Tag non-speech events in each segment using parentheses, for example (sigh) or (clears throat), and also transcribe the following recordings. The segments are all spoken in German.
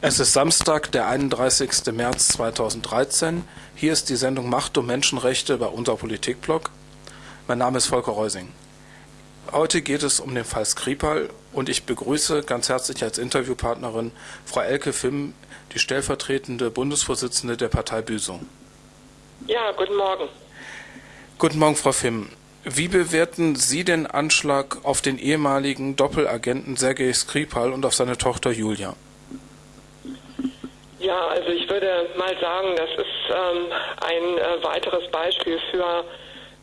Es ist Samstag, der 31. März 2013. Hier ist die Sendung Macht und Menschenrechte bei unser Politikblog. Mein Name ist Volker Reusing. Heute geht es um den Fall Skripal und ich begrüße ganz herzlich als Interviewpartnerin Frau Elke Fimm, die stellvertretende Bundesvorsitzende der Partei Büsum. Ja, guten Morgen. Guten Morgen, Frau Fimm. Wie bewerten Sie den Anschlag auf den ehemaligen Doppelagenten Sergei Skripal und auf seine Tochter Julia? Ja, also ich würde mal sagen, das ist ähm, ein äh, weiteres Beispiel für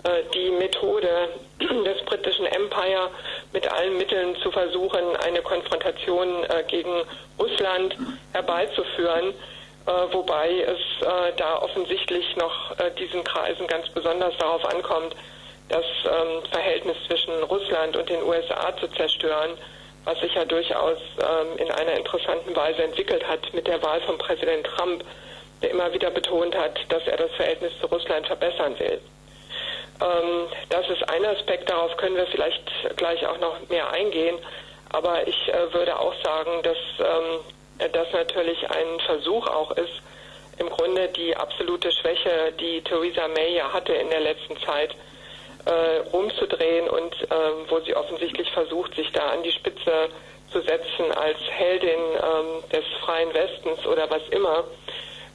äh, die Methode des britischen Empire mit allen Mitteln zu versuchen, eine Konfrontation äh, gegen Russland herbeizuführen, äh, wobei es äh, da offensichtlich noch äh, diesen Kreisen ganz besonders darauf ankommt, das ähm, Verhältnis zwischen Russland und den USA zu zerstören was sich ja durchaus ähm, in einer interessanten Weise entwickelt hat mit der Wahl von Präsident Trump, der immer wieder betont hat, dass er das Verhältnis zu Russland verbessern will. Ähm, das ist ein Aspekt, darauf können wir vielleicht gleich auch noch mehr eingehen. Aber ich äh, würde auch sagen, dass ähm, das natürlich ein Versuch auch ist, im Grunde die absolute Schwäche, die Theresa May ja hatte in der letzten Zeit, äh, rumzudrehen und äh, wo sie offensichtlich versucht, sich da an die Spitze zu setzen als Heldin ähm, des freien Westens oder was immer.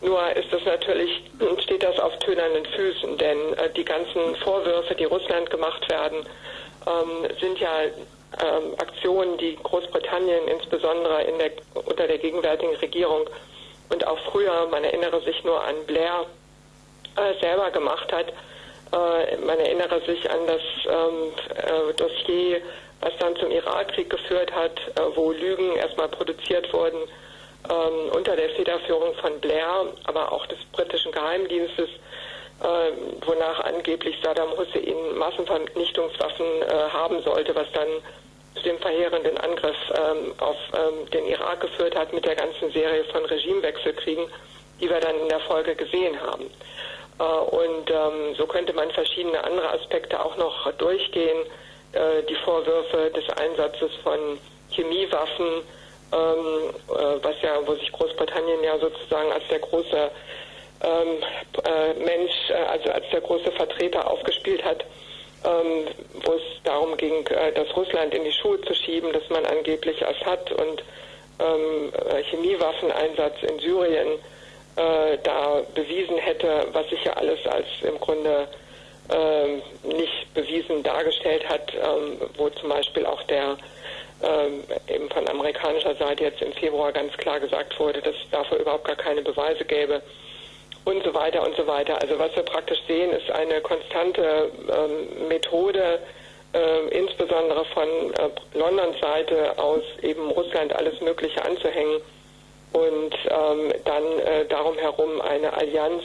Nur ist das natürlich, steht das auf tönernen Füßen, denn äh, die ganzen Vorwürfe, die Russland gemacht werden, ähm, sind ja ähm, Aktionen, die Großbritannien insbesondere in der, unter der gegenwärtigen Regierung und auch früher, man erinnere sich nur an Blair, äh, selber gemacht hat äh, man erinnere sich an das ähm, äh, Dossier, was dann zum Irakkrieg geführt hat, äh, wo Lügen erstmal produziert wurden ähm, unter der Federführung von Blair, aber auch des britischen Geheimdienstes, äh, wonach angeblich Saddam Hussein Massenvernichtungswaffen äh, haben sollte, was dann zu dem verheerenden Angriff ähm, auf ähm, den Irak geführt hat mit der ganzen Serie von Regimewechselkriegen, die wir dann in der Folge gesehen haben. Äh, und ähm, so könnte man verschiedene andere Aspekte auch noch durchgehen. Äh, die Vorwürfe des Einsatzes von Chemiewaffen, ähm, äh, was ja, wo sich Großbritannien ja sozusagen als der große ähm, äh, Mensch, äh, also als der große Vertreter aufgespielt hat, ähm, wo es darum ging, äh, das Russland in die Schuhe zu schieben, dass man angeblich Assad und ähm, Chemiewaffeneinsatz in Syrien äh, da bewiesen hätte, was sich ja alles als im Grunde äh, nicht bewiesen dargestellt hat, ähm, wo zum Beispiel auch der ähm, eben von amerikanischer Seite jetzt im Februar ganz klar gesagt wurde, dass es dafür überhaupt gar keine Beweise gäbe und so weiter und so weiter. Also was wir praktisch sehen, ist eine konstante ähm, Methode, äh, insbesondere von äh, Londons Seite aus eben Russland alles Mögliche anzuhängen und ähm, dann äh, darum herum eine Allianz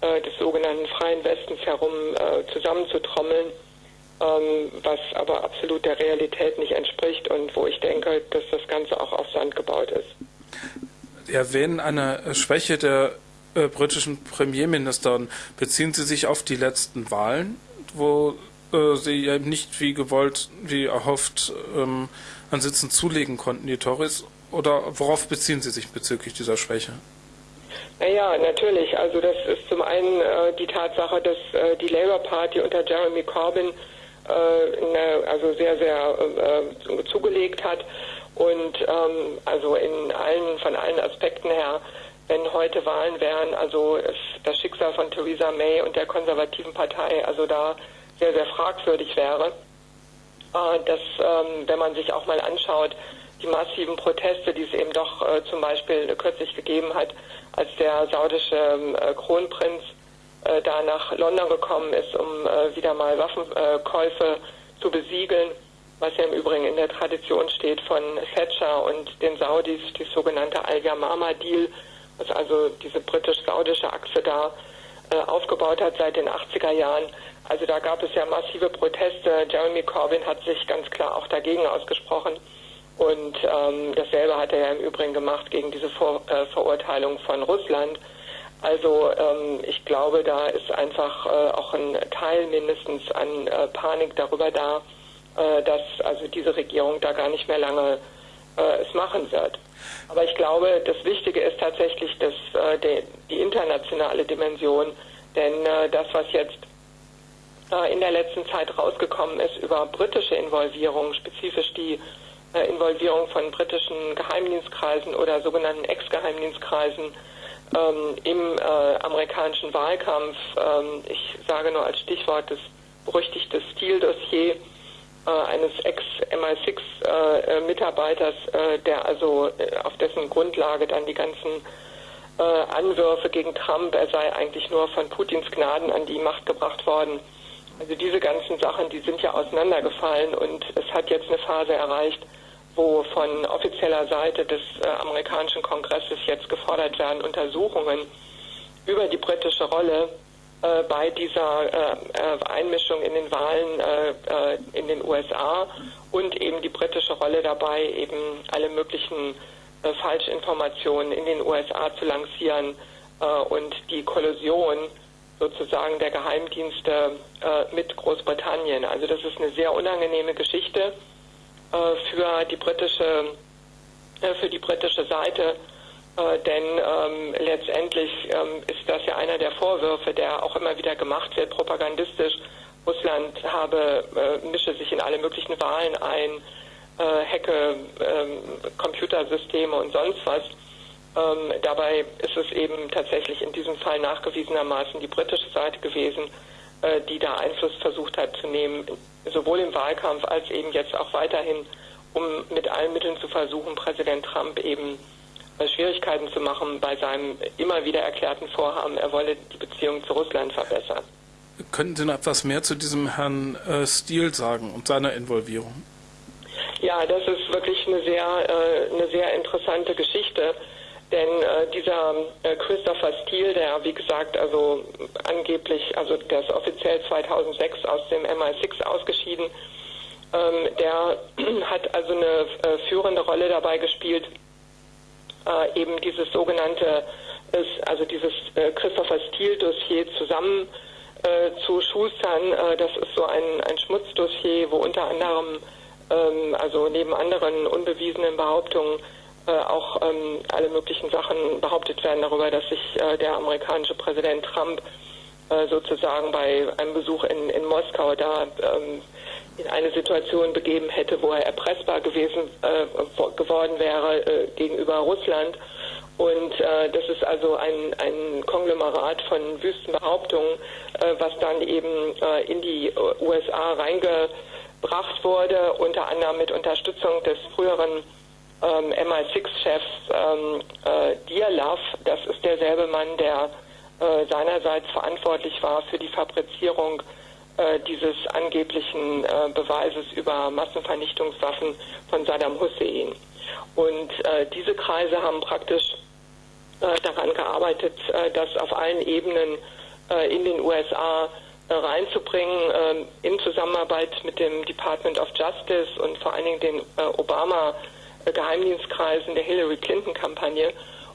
äh, des sogenannten Freien Westens herum äh, zusammenzutrommeln, ähm, was aber absolut der Realität nicht entspricht und wo ich denke, dass das Ganze auch auf Sand gebaut ist. Sie erwähnen eine Schwäche der äh, britischen Premierministerin. Beziehen Sie sich auf die letzten Wahlen, wo äh, sie ja nicht wie gewollt, wie erhofft ähm, an Sitzen zulegen konnten, die Tories? Oder worauf beziehen Sie sich bezüglich dieser Schwäche? Naja, natürlich. Also das ist zum einen äh, die Tatsache, dass äh, die Labour Party unter Jeremy Corbyn äh, eine, also sehr, sehr äh, zugelegt hat und ähm, also in allen, von allen Aspekten her, wenn heute Wahlen wären, also das Schicksal von Theresa May und der konservativen Partei also da sehr, sehr fragwürdig wäre. Äh, dass, ähm, wenn man sich auch mal anschaut, die massiven Proteste, die es eben doch äh, zum Beispiel kürzlich gegeben hat, als der saudische äh, Kronprinz äh, da nach London gekommen ist, um äh, wieder mal Waffenkäufe zu besiegeln, was ja im Übrigen in der Tradition steht von Thatcher und den Saudis, die sogenannte Al-Yamama-Deal, was also diese britisch-saudische Achse da äh, aufgebaut hat seit den 80er Jahren. Also da gab es ja massive Proteste. Jeremy Corbyn hat sich ganz klar auch dagegen ausgesprochen. Und ähm, dasselbe hat er ja im Übrigen gemacht gegen diese Vor äh, Verurteilung von Russland. Also ähm, ich glaube, da ist einfach äh, auch ein Teil mindestens an äh, Panik darüber da, äh, dass also diese Regierung da gar nicht mehr lange äh, es machen wird. Aber ich glaube, das Wichtige ist tatsächlich dass, äh, die, die, internationale Dimension, denn das, was jetzt in der letzten Zeit rausgekommen ist über britische Involvierung, spezifisch die Involvierung von britischen Geheimdienstkreisen oder sogenannten Ex-Geheimdienstkreisen ähm, im äh, amerikanischen Wahlkampf. Ähm, ich sage nur als Stichwort das berüchtigte Stil-Dossier äh, eines Ex-MI6-Mitarbeiters, äh, äh, der also auf dessen Grundlage dann die ganzen Anwürfe gegen Trump, er sei eigentlich nur von Putins Gnaden an die Macht gebracht worden. Also diese ganzen Sachen, die sind ja auseinandergefallen und es hat jetzt eine Phase erreicht, wo von offizieller Seite des amerikanischen Kongresses jetzt gefordert werden, Untersuchungen über die britische Rolle äh, bei dieser äh, äh, Einmischung in den Wahlen äh, in den USA und eben die britische Rolle dabei, eben alle möglichen äh, Falschinformationen in den USA zu lancieren und die Kollusion sozusagen der Geheimdienste mit Großbritannien. Also das ist eine sehr unangenehme Geschichte für die britische für die britische Seite äh, denn ähm, letztendlich ähm, ist das ja einer der Vorwürfe, der auch immer wieder gemacht wird, propagandistisch. Russland habe, äh, mische sich in alle möglichen Wahlen ein, äh, hacke ähm, Computersysteme und sonst was. Ähm, dabei ist es eben tatsächlich in diesem Fall nachgewiesenermaßen die britische Seite gewesen, äh, die da Einfluss versucht hat zu nehmen, sowohl im Wahlkampf als eben jetzt auch weiterhin, um mit allen Mitteln zu versuchen, Präsident Trump eben Schwierigkeiten zu machen bei seinem immer wieder erklärten Vorhaben, er wolle die Beziehung zu Russland verbessern. Könnten Sie noch etwas mehr zu diesem Herrn äh, Steele sagen und seiner Involvierung? Ja, das ist wirklich eine sehr, äh, eine sehr interessante Geschichte. Denn äh, dieser äh, Christopher Steele, der wie gesagt also angeblich, also der ist offiziell 2006 aus dem MI6 ausgeschieden, ähm, der (clears throat) hat also eine äh, führende Rolle dabei gespielt, äh, eben dieses sogenannte, also dieses äh, Christopher Steele-Dossier zusammen äh, zu schustern. Das ist so ein, ein Schmutzdossier, wo unter anderem, ähm, also neben anderen unbewiesenen Behauptungen, auch ähm, alle möglichen Sachen behauptet werden darüber, dass sich äh, der amerikanische Präsident Trump sozusagen bei einem Besuch in, in Moskau da ähm, in eine Situation begeben hätte, wo er erpressbar gewesen äh, geworden wäre äh, gegenüber Russland. Und äh, das ist also ein, ein Konglomerat von wüsten Behauptungen, äh, was dann eben äh, in die USA reingebracht wurde, unter anderem mit Unterstützung des früheren ähm, MI6-Chefs ähm, äh, Dialav. Das ist derselbe Mann, der seinerseits verantwortlich war für die Fabrizierung äh, dieses angeblichen äh, Beweises über Massenvernichtungswaffen von Saddam Hussein. Und äh, diese Kreise haben praktisch äh, daran gearbeitet, äh, das auf allen Ebenen in den USA reinzubringen, in Zusammenarbeit mit dem Department of Justice und vor allen Dingen den Obama-Geheimdienstkreisen der Hillary Clinton-Kampagne.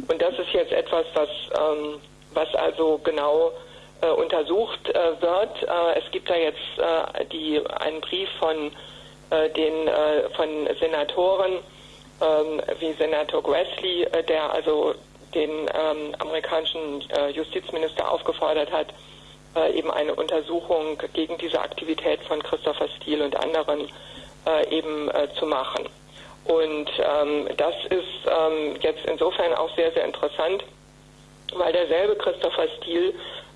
Und das ist jetzt etwas, was, ähm, was also genau äh, untersucht äh, wird. Äh, es gibt da jetzt äh, die, einen Brief von äh, den äh, von Senatoren ähm, wie Senator Grassley, der also den ähm, amerikanischen Justizminister aufgefordert hat, eben eine Untersuchung gegen diese Aktivität von Christopher Steele und anderen eben zu machen. Und ähm, das ist ähm, jetzt insofern auch sehr, sehr interessant, weil derselbe Christopher Steele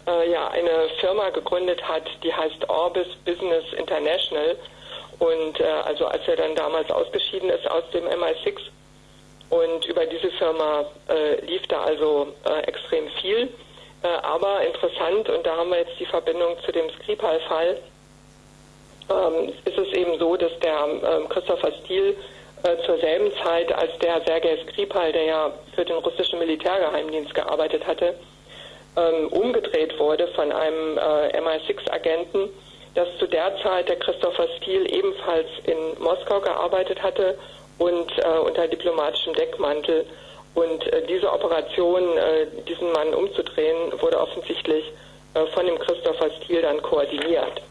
äh, ja eine Firma gegründet hat, die heißt Orbis Business International. Und äh, also als er dann damals ausgeschieden ist aus dem MI6 und über diese Firma äh, lief da also äh, extrem viel. Äh, aber interessant, und da haben wir jetzt die Verbindung zu dem Skripal-Fall, ähm, ist es eben so, dass der ähm, Christopher Steele zur selben Zeit als der Sergei Skripal, der ja für den russischen Militärgeheimdienst gearbeitet hatte, ähm, umgedreht wurde von einem äh, MI6-Agenten, dass zu der Zeit der Christopher Steele ebenfalls in Moskau gearbeitet hatte und äh, unter diplomatischem Deckmantel. Und äh, diese Operation, äh, diesen Mann umzudrehen, wurde offensichtlich äh, von dem Christopher Steele dann koordiniert.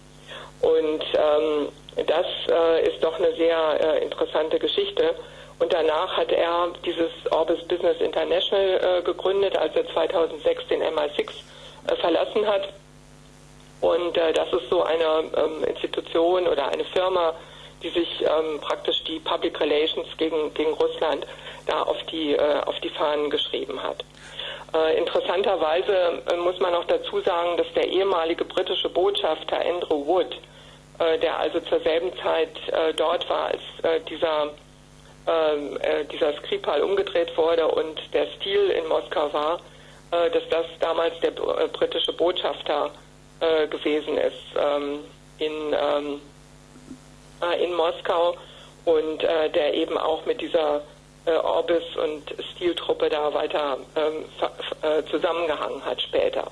Und ähm, das äh, ist doch eine sehr interessante Geschichte. Und danach hat er dieses Orbis Business International äh, gegründet, als er 2006 den MI6 äh, verlassen hat. Und äh, das ist so eine ähm, Institution oder eine Firma, die sich ähm, praktisch die Public Relations gegen, gegen Russland da auf die, äh, auf die Fahnen geschrieben hat. Äh, interessanterweise äh, muss man noch dazu sagen, dass der ehemalige britische Botschafter Andrew Wood, äh, der also zur selben Zeit äh, dort war, als äh, dieser, ähm, dieser Skripal umgedreht wurde und der Stil in Moskau war, dass das damals der britische Botschafter gewesen ist ähm, in, ähm, in Moskau und der eben auch mit dieser äh, Orbis und Stiltruppe da weiter ähm, äh, zusammengehangen hat später.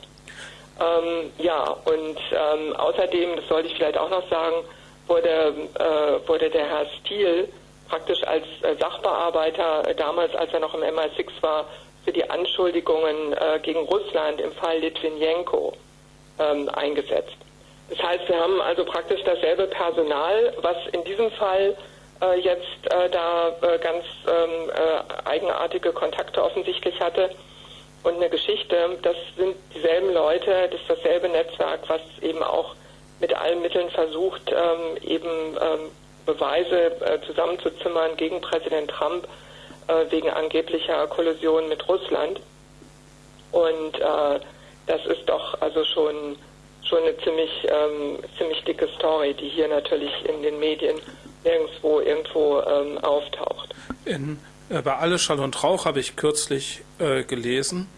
Ähm, ja, und ähm, außerdem, das sollte ich vielleicht auch noch sagen, wurde, äh, wurde der Herr Stiel praktisch als äh, Sachbearbeiter äh, damals, als er noch im MI6 war, für die Anschuldigungen äh, gegen Russland im Fall Litvinenko ähm, eingesetzt. Das heißt, wir haben also praktisch dasselbe Personal, was in diesem Fall jetzt äh, da äh, ganz ähm, äh, eigenartige Kontakte offensichtlich hatte. Und eine Geschichte, das sind dieselben Leute, das ist dasselbe Netzwerk, was eben auch mit allen Mitteln versucht, ähm, eben ähm, Beweise äh, zusammenzuzimmern gegen Präsident Trump äh, wegen angeblicher Kollusion mit Russland. Und das ist doch also schon schon eine ziemlich ähm, ziemlich dicke Story, die hier natürlich in den Medien nirgendwo irgendwo ähm, auftaucht. In, äh, bei Alle Schall und Rauch habe ich kürzlich äh, gelesen,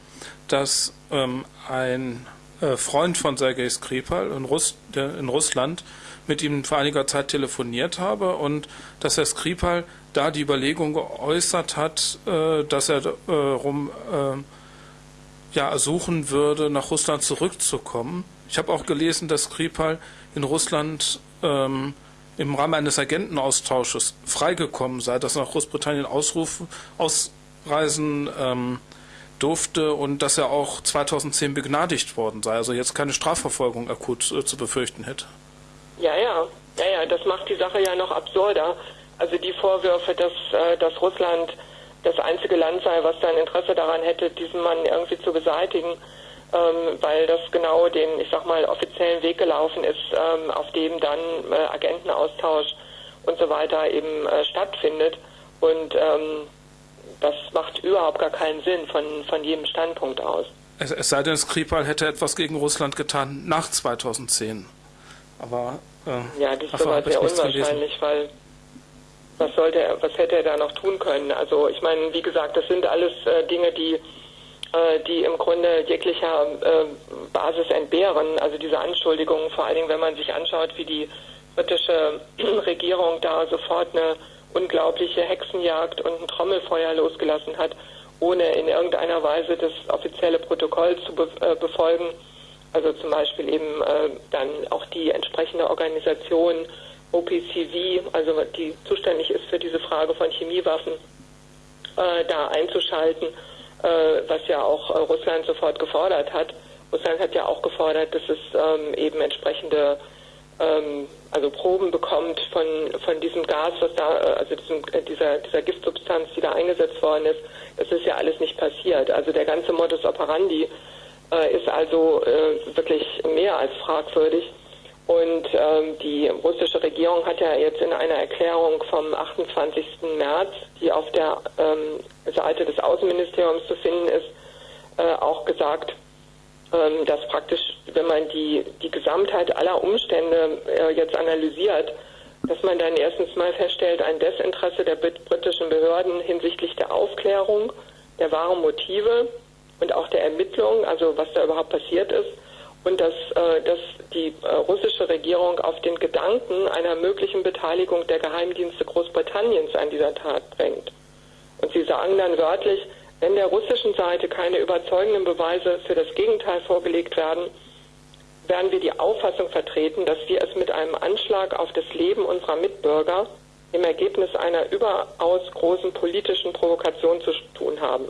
dass ähm, ein äh, Freund von Sergei Skripal in, Russ, in Russland mit ihm vor einiger Zeit telefoniert habe und dass Herr Skripal da die Überlegung geäußert hat, äh, dass er äh, rum äh, ja, ersuchen würde, nach Russland zurückzukommen. Ich habe auch gelesen, dass Skripal in Russland ähm, im Rahmen eines Agentenaustausches freigekommen sei, dass er nach Großbritannien ausrufen, ausreisen ähm, durfte und dass er auch 2010 begnadigt worden sei, also jetzt keine Strafverfolgung akut äh, zu befürchten hätte. Ja, ja, ja, ja, das macht die Sache ja noch absurder. Also die Vorwürfe, dass, äh, dass Russland das einzige Land sei, was da ein Interesse daran hätte, diesen Mann irgendwie zu beseitigen, ähm, weil das genau den, ich sag mal, offiziellen Weg gelaufen ist, ähm, auf dem dann äh, Agentenaustausch und so weiter eben äh, stattfindet. Und ähm, das macht überhaupt gar keinen Sinn von, von jedem Standpunkt aus. Es, es sei denn, Skripal hätte etwas gegen Russland getan nach 2010. Aber äh, ja, das ist aber sehr unwahrscheinlich, weil was sollte er, was hätte er da noch tun können? Also ich meine, wie gesagt, das sind alles äh, Dinge, die die im Grunde jeglicher äh, Basis entbehren. Also diese Anschuldigungen, vor allen Dingen, wenn man sich anschaut, wie die britische (clears throat) Regierung da sofort eine unglaubliche Hexenjagd und ein Trommelfeuer losgelassen hat, ohne in irgendeiner Weise das offizielle Protokoll zu äh, befolgen. Also zum Beispiel eben dann auch die entsprechende Organisation OPCV, also die zuständig ist für diese Frage von Chemiewaffen, da einzuschalten äh, was ja auch äh, Russland sofort gefordert hat. Russland hat ja auch gefordert, dass es ähm, eben entsprechende ähm, also Proben bekommt von, von diesem Gas, was da, äh, also diesem, dieser, dieser Giftsubstanz, die da eingesetzt worden ist. Das ist ja alles nicht passiert. Also der ganze Modus operandi äh, ist also äh, wirklich mehr als fragwürdig. Und ähm, die russische Regierung hat ja jetzt in einer Erklärung vom 28. März, die auf der ähm, Seite des Außenministeriums zu finden ist, äh, auch gesagt, ähm, dass praktisch, wenn man die, die Gesamtheit aller Umstände äh, jetzt analysiert, dass man dann erstens mal feststellt, ein Desinteresse der britischen Behörden hinsichtlich der Aufklärung, der wahren Motive und auch der Ermittlung, also was da überhaupt passiert ist, und dass, äh, dass die äh, russische Regierung auf den Gedanken einer möglichen Beteiligung der Geheimdienste Großbritanniens an dieser Tat drängt. Und sie sagen dann wörtlich, wenn der russischen Seite keine überzeugenden Beweise für das Gegenteil vorgelegt werden, werden wir die Auffassung vertreten, dass wir es mit einem Anschlag auf das Leben unserer Mitbürger im Ergebnis einer überaus großen politischen Provokation zu tun haben.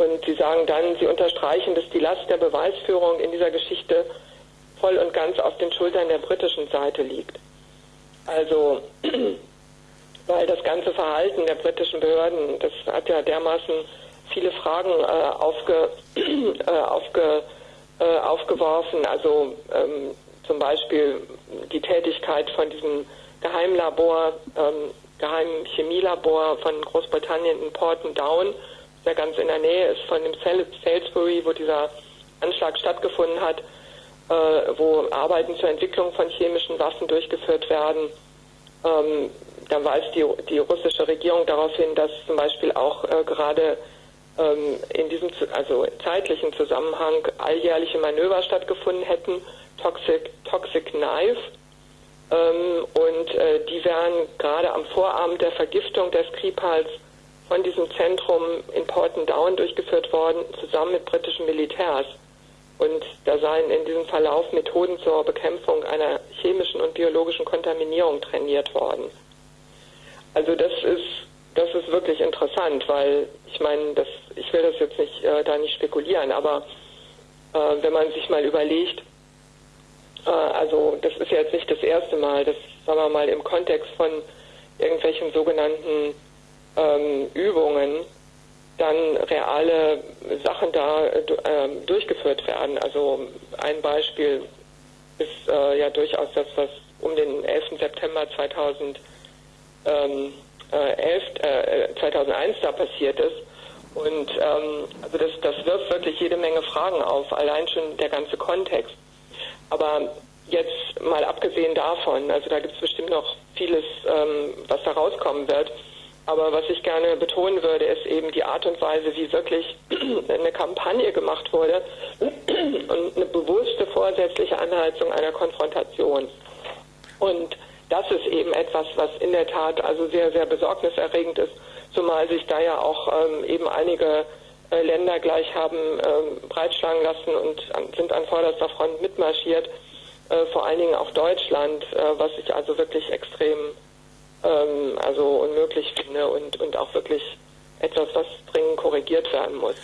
Und sie sagen dann, sie unterstreichen, dass die Last der Beweisführung in dieser Geschichte voll und ganz auf den Schultern der britischen Seite liegt. Also (clears throat) weil das ganze Verhalten der britischen Behörden, das hat ja dermaßen viele Fragen äh, aufge, (clears throat) äh, aufge, äh, aufgeworfen. Also ähm, zum Beispiel die Tätigkeit von diesem Geheimlabor, ähm, Geheimen Chemielabor von Großbritannien in Porton Down, der ganz in der Nähe ist von dem Salisbury, wo dieser Anschlag stattgefunden hat, äh, wo Arbeiten zur Entwicklung von chemischen Waffen durchgeführt werden. Ähm, dann weist die, die russische Regierung darauf hin, dass zum Beispiel auch äh, gerade ähm, in diesem also zeitlichen Zusammenhang alljährliche Manöver stattgefunden hätten, Toxic, Toxic Knife. Ähm, und äh, die wären gerade am Vorabend der Vergiftung des Skripals von diesem Zentrum in Porton Down durchgeführt worden, zusammen mit britischen Militärs. Und da seien in diesem Verlauf Methoden zur Bekämpfung einer chemischen und biologischen Kontaminierung trainiert worden. Also das ist das ist wirklich interessant, weil ich meine, das, ich will das jetzt nicht äh, da nicht spekulieren, aber äh, wenn man sich mal überlegt, äh, also das ist jetzt nicht das erste Mal, das sagen wir mal im Kontext von irgendwelchen sogenannten ähm, Übungen dann reale Sachen da äh, durchgeführt werden. Also ein Beispiel ist äh, ja durchaus das, was um den 11. September 2000 ähm, 11, äh, 2001 da passiert ist. Und ähm, also das, das wirft wirklich jede Menge Fragen auf, allein schon der ganze Kontext. Aber jetzt mal abgesehen davon, also da gibt es bestimmt noch vieles, ähm, was da rauskommen wird. Aber was ich gerne betonen würde, ist eben die Art und Weise, wie wirklich (clears throat) eine Kampagne gemacht wurde und eine bewusste vorsätzliche Anheizung einer Konfrontation. Und das ist eben etwas, was in der Tat also sehr, sehr besorgniserregend ist, zumal sich da ja auch ähm, eben einige äh, Länder gleich haben ähm, breitschlagen lassen und an, sind an vorderster Front mitmarschiert, äh, vor allen Dingen auch Deutschland, äh, was ich also wirklich extrem ähm, also unmöglich finde und, und auch wirklich etwas, was dringend korrigiert werden muss,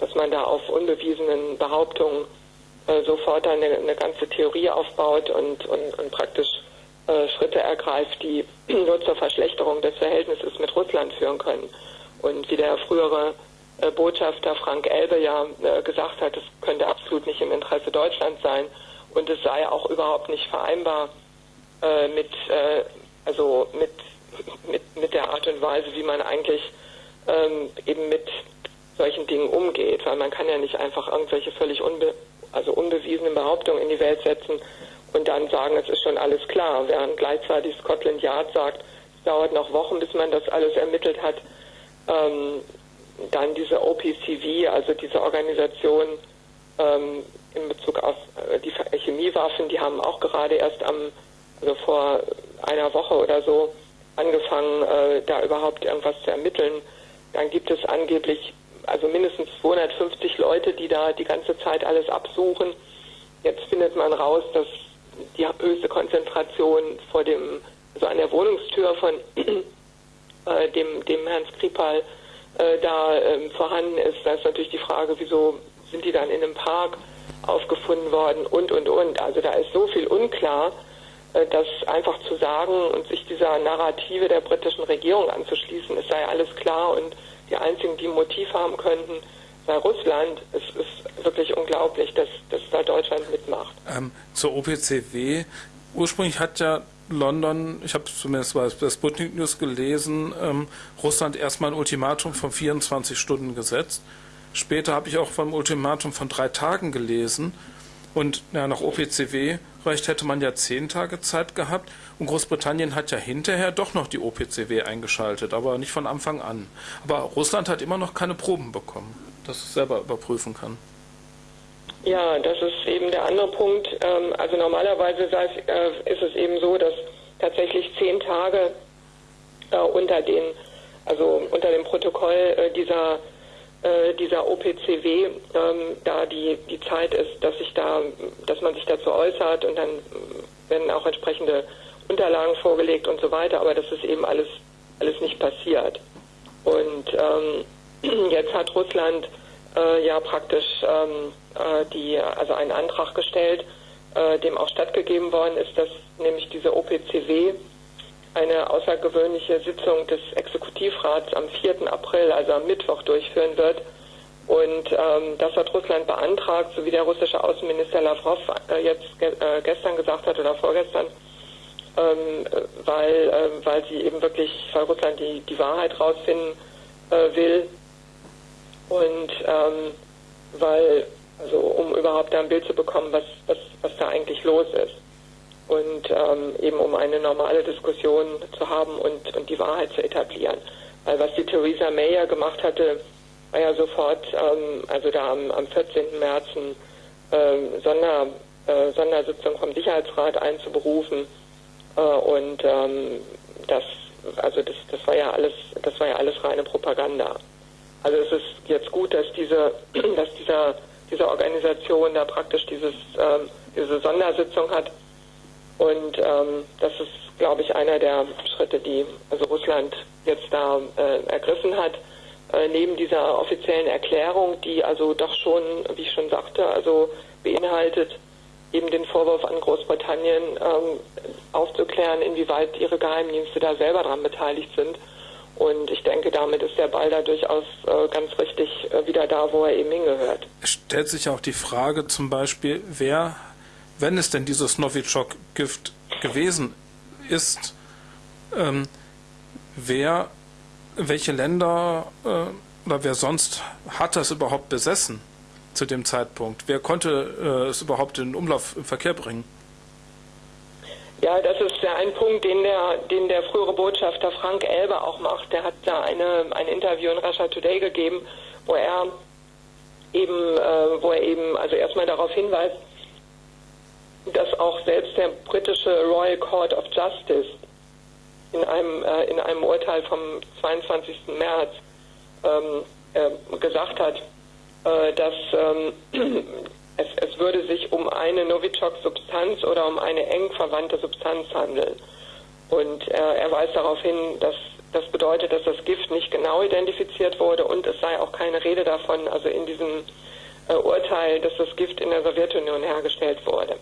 dass man da auf unbewiesenen Behauptungen äh, sofort eine, eine ganze Theorie aufbaut und, und, und praktisch äh, Schritte ergreift, die (clears throat) nur zur Verschlechterung des Verhältnisses mit Russland führen können. Und wie der frühere äh, Botschafter Frank Elbe ja äh, gesagt hat, es könnte absolut nicht im Interesse Deutschlands sein und es sei auch überhaupt nicht vereinbar äh, mit, äh, also mit, mit, mit der Art und Weise, wie man eigentlich ähm, eben mit solchen Dingen umgeht, weil man kann ja nicht einfach irgendwelche völlig unbe also unbewiesenen Behauptungen in die Welt setzen und dann sagen, es ist schon alles klar, während gleichzeitig Scotland Yard sagt, es dauert noch Wochen, bis man das alles ermittelt hat. Ähm, dann diese OPCV, also diese Organisation ähm, in Bezug auf äh, die Chemiewaffen, die haben auch gerade erst am, also vor einer Woche oder so angefangen, äh, da überhaupt irgendwas zu ermitteln. Dann gibt es angeblich also mindestens 250 Leute, die da die ganze Zeit alles absuchen. Jetzt findet man raus, dass die höchste Konzentration vor dem, also an der Wohnungstür von (clears throat) äh, dem, dem Herrn Skripal äh, da äh, vorhanden ist. Da ist natürlich die Frage, wieso sind die dann in einem Park aufgefunden worden und, und, und. Also da ist so viel unklar, dass einfach zu sagen und sich dieser Narrative der britischen Regierung anzuschließen, es sei alles klar und die einzigen, die ein Motiv haben könnten, bei Russland, es ist wirklich unglaublich, dass, dass da Deutschland mitmacht. Ähm, zur OPCW, ursprünglich hat ja London, ich habe zumindest bei der Sputnik News gelesen, ähm, Russland erstmal ein Ultimatum von 24 Stunden gesetzt. Später habe ich auch vom Ultimatum von drei Tagen gelesen. Und ja, nach OPCW-Recht hätte man ja zehn Tage Zeit gehabt. Und Großbritannien hat ja hinterher doch noch die OPCW eingeschaltet, aber nicht von Anfang an. Aber Russland hat immer noch keine Proben bekommen das selber überprüfen kann. Ja, das ist eben der andere Punkt. Ähm, also normalerweise äh, ist es eben so, dass tatsächlich zehn Tage äh, unter den, also unter dem Protokoll äh, dieser OPCW ähm, da die, die Zeit ist, dass sich da, dass man sich dazu äußert und dann werden auch entsprechende Unterlagen vorgelegt und so weiter, aber das ist eben alles alles nicht passiert. Und ähm, (clears throat) jetzt hat Russland äh, ja praktisch ähm, äh, die, also einen Antrag gestellt, äh, dem auch stattgegeben worden ist, dass nämlich diese OPCW eine außergewöhnliche Sitzung des Exekutivrats am 4. April, also am Mittwoch, durchführen wird. Und ähm, das hat Russland beantragt, so wie der russische Außenminister Lavrov äh, jetzt ge äh, gestern gesagt hat oder vorgestern, ähm, weil, äh, weil sie eben wirklich, weil Russland die, die Wahrheit rausfinden äh, will und ähm, weil, also um überhaupt da ein Bild zu bekommen, was, was, was da eigentlich los ist und ähm, eben um eine normale Diskussion zu haben und, und die Wahrheit zu etablieren. Weil was die Theresa May ja gemacht hatte, war ja sofort, ähm, also da am, am 14. März eine ähm, Sonder, äh, Sondersitzung vom Sicherheitsrat einzuberufen äh, und ähm, das, also das, das war ja alles, das war ja alles reine Propaganda. Also es ist jetzt gut, dass diese, (clears throat) dass dieser, diese Organisation da praktisch dieses, ähm, diese Sondersitzung hat und ähm, das ist, glaube ich, einer der Schritte, die also Russland jetzt da äh, ergriffen hat. Äh, neben dieser offiziellen Erklärung, die also doch schon, wie ich schon sagte, also beinhaltet, eben den Vorwurf an Großbritannien ähm, aufzuklären, inwieweit ihre Geheimdienste da selber dran beteiligt sind. Und ich denke, damit ist der Ball da durchaus äh, ganz richtig äh, wieder da, wo er eben hingehört. Es stellt sich auch die Frage zum Beispiel, wer wenn es denn dieses Novichok-Gift gewesen ist, ähm, wer, welche Länder äh, oder wer sonst hat das überhaupt besessen zu dem Zeitpunkt? Wer konnte äh, es überhaupt in Umlauf im Verkehr bringen? Ja, das ist ja ein Punkt, den der, den der frühere Botschafter Frank Elber auch macht. Der hat da eine, ein Interview in Russia Today gegeben, wo er eben, äh, wo er eben also erstmal darauf hinweist, dass auch selbst der britische Royal Court of Justice in einem, äh, in einem Urteil vom 22. März ähm, äh, gesagt hat, äh, dass ähm, (clears throat) es, es, würde sich um eine Novichok-Substanz oder um eine eng verwandte Substanz handeln. Und er weist darauf hin, dass das bedeutet, dass das Gift nicht genau identifiziert wurde und es sei auch keine Rede davon, also in diesem äh, Urteil, dass das Gift in der Sowjetunion hergestellt wurde.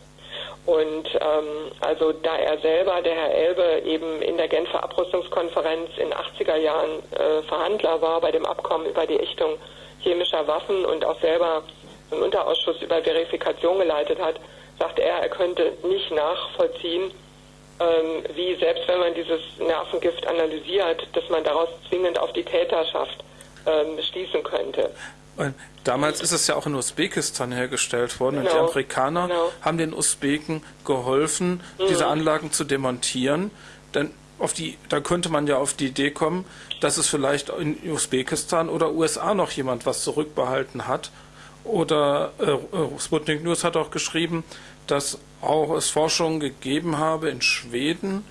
Und ähm, also da er selber, der Herr Elbe, eben in der Genfer Abrüstungskonferenz in 80er Jahren äh, Verhandler war bei dem Abkommen über die Ächtung chemischer Waffen und auch selber einen Unterausschuss über Verifikation geleitet hat, sagt er, er könnte nicht nachvollziehen, ähm, wie selbst wenn man dieses Nervengift analysiert, dass man daraus zwingend auf die Täterschaft ähm, schließen könnte. Damals ist es ja auch in Usbekistan hergestellt worden genau. und die genau. Amerikaner genau. haben den Usbeken geholfen, mhm. diese Anlagen zu demontieren. Denn auf die, da könnte man ja auf die Idee kommen, dass es vielleicht in Usbekistan oder USA noch jemand was zurückbehalten hat. Oder äh, äh, Sputnik News hat auch geschrieben, dass auch es Forschungen gegeben habe in Schweden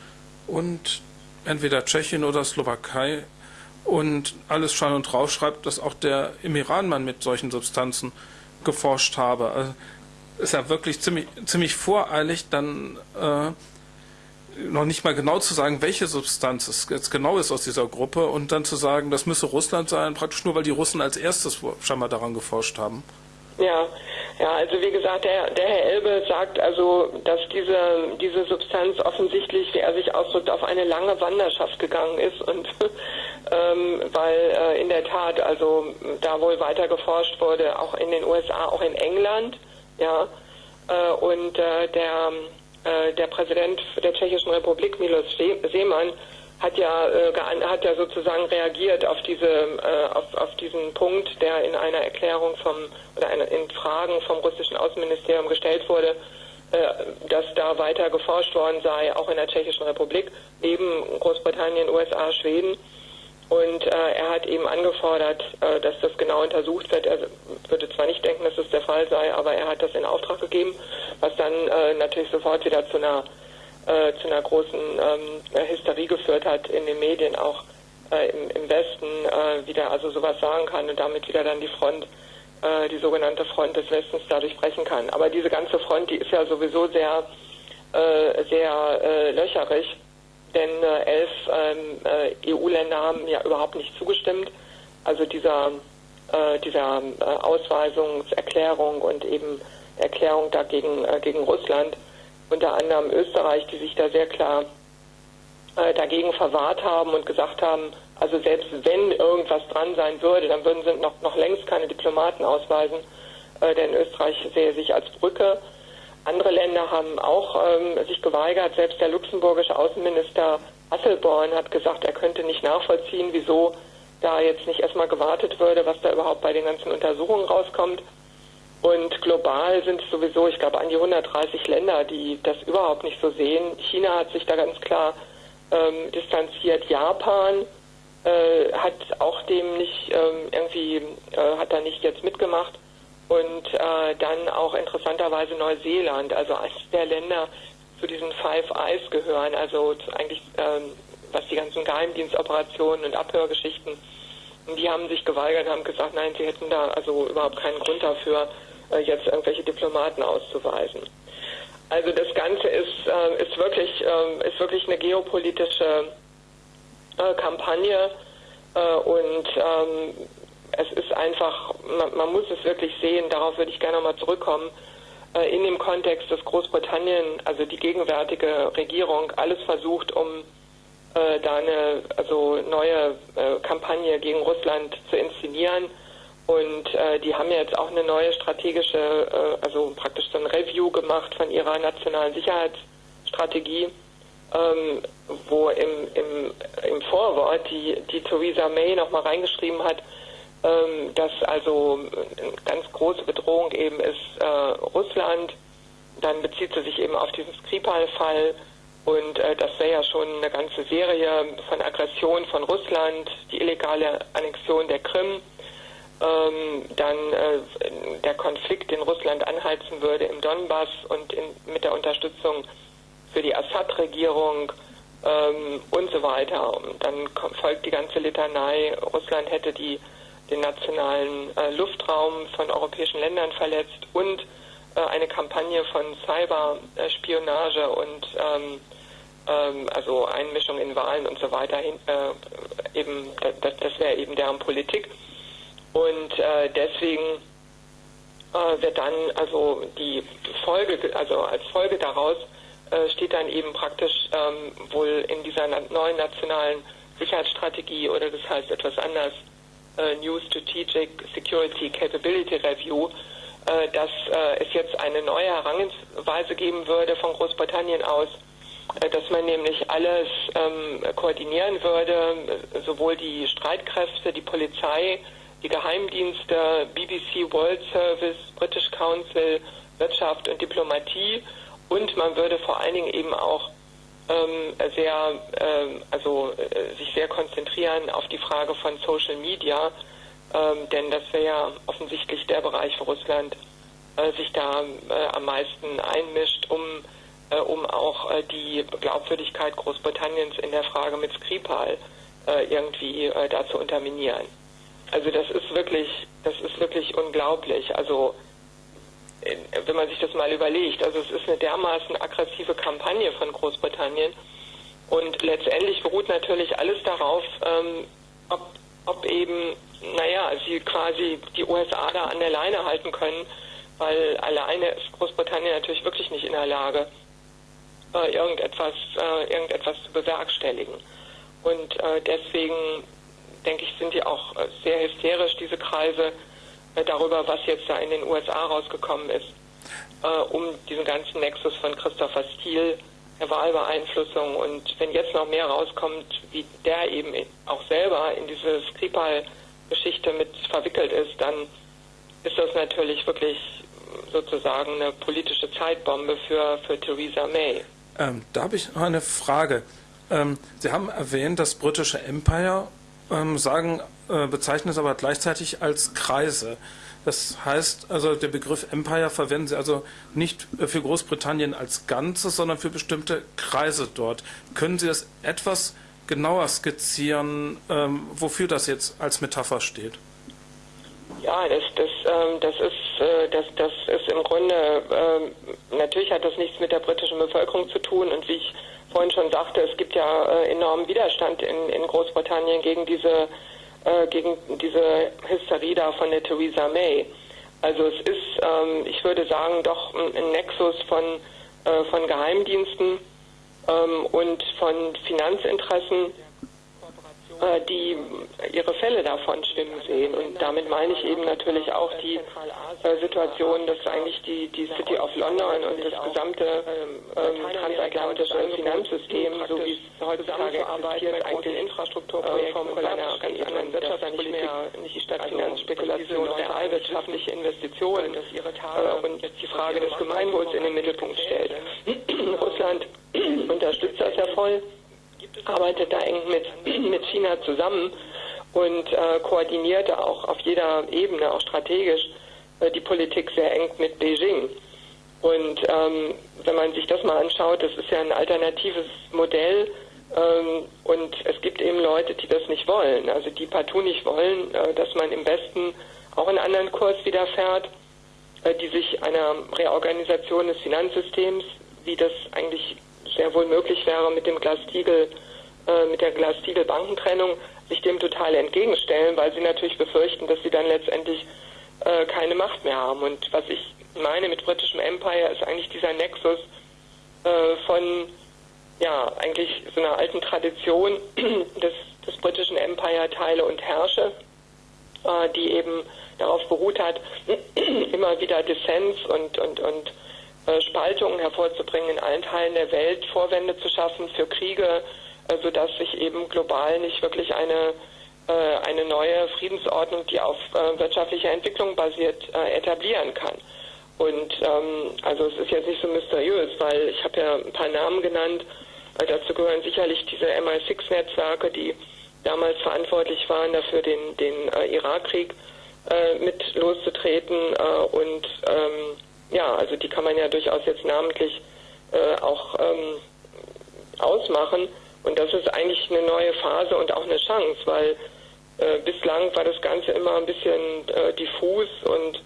und entweder Tschechien oder Slowakei, und alles Schein und Rauch schreibt, dass auch der im Iran man mit solchen Substanzen geforscht habe. Also ist ja wirklich ziemlich, ziemlich voreilig, dann äh, noch nicht mal genau zu sagen, welche Substanz es jetzt genau ist aus dieser Gruppe und dann zu sagen, das müsse Russland sein, praktisch nur weil die Russen als erstes scheinbar daran geforscht haben. Ja, ja, also wie gesagt, der, der Herr Elbe sagt also, dass diese, diese Substanz offensichtlich, wie er sich ausdrückt, auf eine lange Wanderschaft gegangen ist und (laughs) ähm, weil äh, in der Tat also da wohl weiter geforscht wurde, auch in den USA, auch in England, ja, äh, und äh, der, äh, der Präsident der Tschechischen Republik, Milos Seemann, hat ja, äh, hat ja sozusagen reagiert auf diese, äh, auf, auf diesen Punkt, der in einer Erklärung vom oder in Fragen vom russischen Außenministerium gestellt wurde, äh, dass da weiter geforscht worden sei, auch in der Tschechischen Republik, neben Großbritannien, USA, Schweden. Und äh, er hat eben angefordert, äh, dass das genau untersucht wird. Er würde zwar nicht denken, dass das der Fall sei, aber er hat das in Auftrag gegeben, was dann äh, natürlich sofort wieder zu einer äh, zu einer großen ähm, Hysterie geführt hat in den Medien auch äh, im, im, Westen äh, wieder also sowas sagen kann und damit wieder dann die Front, äh, die sogenannte Front des Westens dadurch brechen kann. Aber diese ganze Front, die ist ja sowieso sehr, äh, sehr äh, löcherig, denn elf ähm, EU-Länder haben ja überhaupt nicht zugestimmt. Also dieser, dieser Ausweisungserklärung und eben Erklärung dagegen gegen Russland unter anderem Österreich, die sich da sehr klar äh, dagegen verwahrt haben und gesagt haben, also selbst wenn irgendwas dran sein würde, dann würden sie noch, noch längst keine Diplomaten ausweisen, äh, denn Österreich sehe sich als Brücke. Andere Länder haben auch ähm, sich geweigert. Selbst der luxemburgische Außenminister Asselborn hat gesagt, er könnte nicht nachvollziehen, wieso da jetzt nicht erstmal gewartet würde, was da überhaupt bei den ganzen Untersuchungen rauskommt. Und global sind es sowieso, ich glaube, an die 130 Länder, die das überhaupt nicht so sehen. China hat sich da ganz klar ähm, distanziert. Japan äh, hat auch dem nicht ähm, irgendwie, äh, hat da nicht jetzt mitgemacht. Und äh, dann auch interessanterweise Neuseeland, also eines der Länder zu diesen Five Eyes gehören, also eigentlich ähm, was die ganzen Geheimdienstoperationen und Abhörgeschichten, die haben sich geweigert, haben gesagt, nein, sie hätten da also überhaupt keinen Grund dafür, jetzt irgendwelche Diplomaten auszuweisen. Also das Ganze ist, äh, ist, wirklich, äh, ist wirklich eine geopolitische äh, Kampagne äh, und ähm, es ist einfach, man, man, muss es wirklich sehen, darauf würde ich gerne nochmal zurückkommen, äh, in dem Kontext, dass Großbritannien, also die gegenwärtige Regierung, alles versucht, um da eine also neue Kampagne gegen Russland zu inszenieren und äh, die haben jetzt auch eine neue strategische, äh, also praktisch so ein Review gemacht von ihrer nationalen Sicherheitsstrategie, ähm, wo im, im, im Vorwort die, die Theresa May nochmal reingeschrieben hat, ähm, dass also eine ganz große Bedrohung eben ist äh, Russland. Dann bezieht sie sich eben auf diesen Skripal-Fall. Und äh, das wäre ja schon eine ganze Serie von Aggression von Russland, die illegale Annexion der Krim, ähm, dann äh, der Konflikt in Russland anheizen würde im Donbass und in, mit der Unterstützung für die Assad-Regierung ähm, und so weiter. Und dann folgt die ganze Litanei. Russland hätte die, den nationalen äh, Luftraum von europäischen Ländern verletzt und äh, eine Kampagne von Cyberspionage und ähm, ähm, also Einmischung in Wahlen und so weiter. Hin, äh, eben, das, das wäre eben deren Politik. Und äh, deswegen äh, wird dann also die Folge, also als Folge daraus äh, steht dann eben praktisch ähm, wohl in dieser neuen nationalen Sicherheitsstrategie oder das heißt etwas anders, äh, New Strategic Security Capability Review, äh, dass äh, es jetzt eine neue Herangehensweise geben würde von Großbritannien aus, dass man nämlich alles ähm, koordinieren würde, sowohl die Streitkräfte, die Polizei, die Geheimdienste, BBC World Service, British Council, Wirtschaft und Diplomatie und man würde vor allen Dingen eben auch ähm, sehr, ähm, also äh, sich sehr konzentrieren auf die Frage von Social Media, ähm, denn das wäre ja offensichtlich der Bereich, wo Russland äh, sich da äh, am meisten einmischt, um, äh, um auch äh, die Glaubwürdigkeit Großbritanniens in der Frage mit Skripal äh, irgendwie da zu unterminieren. Also das ist wirklich, das ist wirklich unglaublich. Also wenn man sich das mal überlegt, also es ist eine dermaßen aggressive Kampagne von Großbritannien und letztendlich beruht natürlich alles darauf, ähm, ob, ob eben, naja, sie quasi die USA da an der Leine halten können, weil alleine ist Großbritannien natürlich wirklich nicht in der Lage, äh, irgendetwas, äh, irgendetwas zu bewerkstelligen. Und äh, deswegen denke ich, sind die auch äh, sehr hysterisch, diese Kreise, äh, darüber, was jetzt da in den USA rausgekommen ist, äh, um diesen ganzen Nexus von Christopher Steele, der Wahlbeeinflussung und wenn jetzt noch mehr rauskommt, wie der eben auch selber in diese Skripal-Geschichte mit verwickelt ist, dann ist das natürlich wirklich sozusagen eine politische Zeitbombe für, für Theresa May. Ähm, da habe ich noch eine Frage. Ähm, Sie haben erwähnt, das britische Empire ähm, sagen, äh, bezeichnen es aber gleichzeitig als Kreise. Das heißt, also der Begriff Empire verwenden Sie also nicht für Großbritannien als Ganzes, sondern für bestimmte Kreise dort. Können Sie das etwas genauer skizzieren, ähm, wofür das jetzt als Metapher steht? Ja, das, das, ähm, das, ist, äh, das, das ist im Grunde, ähm, natürlich hat das nichts mit der britischen Bevölkerung zu tun und wie ich vorhin schon sagte, es gibt ja äh, enormen Widerstand in, in Großbritannien gegen diese, äh, gegen diese Hysterie da von der Theresa May. Also es ist, ähm, ich würde sagen, doch ein, ein Nexus von, äh, von Geheimdiensten ähm, und von Finanzinteressen die ihre Fälle davon schwimmen sehen. Und damit meine ich eben natürlich auch die äh, Situation, dass eigentlich die, die City of London und das gesamte ähm, transatlantische Finanzsystem, so wie es heutzutage existiert, eigentlich den Infrastrukturprojekt von einer ganz anderen Wirtschaftspolitik, nicht die Stadtfinanzspekulation, realwirtschaftliche Investitionen äh, und die Frage des Gemeinwohls in den Mittelpunkt stellt. (clears throat) Russland (clears throat) unterstützt das ja voll arbeitet da eng mit, (clears throat) mit China zusammen und äh, koordiniert auch auf jeder Ebene, auch strategisch, äh, die Politik sehr eng mit Beijing. Und ähm, wenn man sich das mal anschaut, das ist ja ein alternatives Modell ähm, und es gibt eben Leute, die das nicht wollen, also die partout nicht wollen, äh, dass man im Westen auch einen anderen Kurs widerfährt, äh, die sich einer Reorganisation des Finanzsystems, wie das eigentlich sehr wohl möglich wäre mit dem Glastiegel, äh, mit der Glastiegel-Bankentrennung, sich dem total entgegenstellen, weil sie natürlich befürchten, dass sie dann letztendlich äh, keine Macht mehr haben. Und was ich meine mit britischem Empire ist eigentlich dieser Nexus äh, von ja eigentlich so einer alten Tradition (clears throat) des, des britischen Empire teile und herrsche, äh, die eben darauf beruht hat, (clears throat) immer wieder Dissens und und und Spaltungen hervorzubringen in allen Teilen der Welt, Vorwände zu schaffen für Kriege, äh, sodass sich eben global nicht wirklich eine, äh, eine neue Friedensordnung, die auf wirtschaftlicher Entwicklung basiert, etablieren kann. Und ähm, also es ist jetzt nicht so mysteriös, weil ich habe ja ein paar Namen genannt. dazu gehören sicherlich diese MI6-Netzwerke, die damals verantwortlich waren, dafür den, den Irakkrieg mit loszutreten und ähm, ja, also die kann man ja durchaus jetzt namentlich äh, auch ähm, ausmachen. Und das ist eigentlich eine neue Phase und auch eine Chance, weil äh, bislang war das Ganze immer ein bisschen äh, diffus und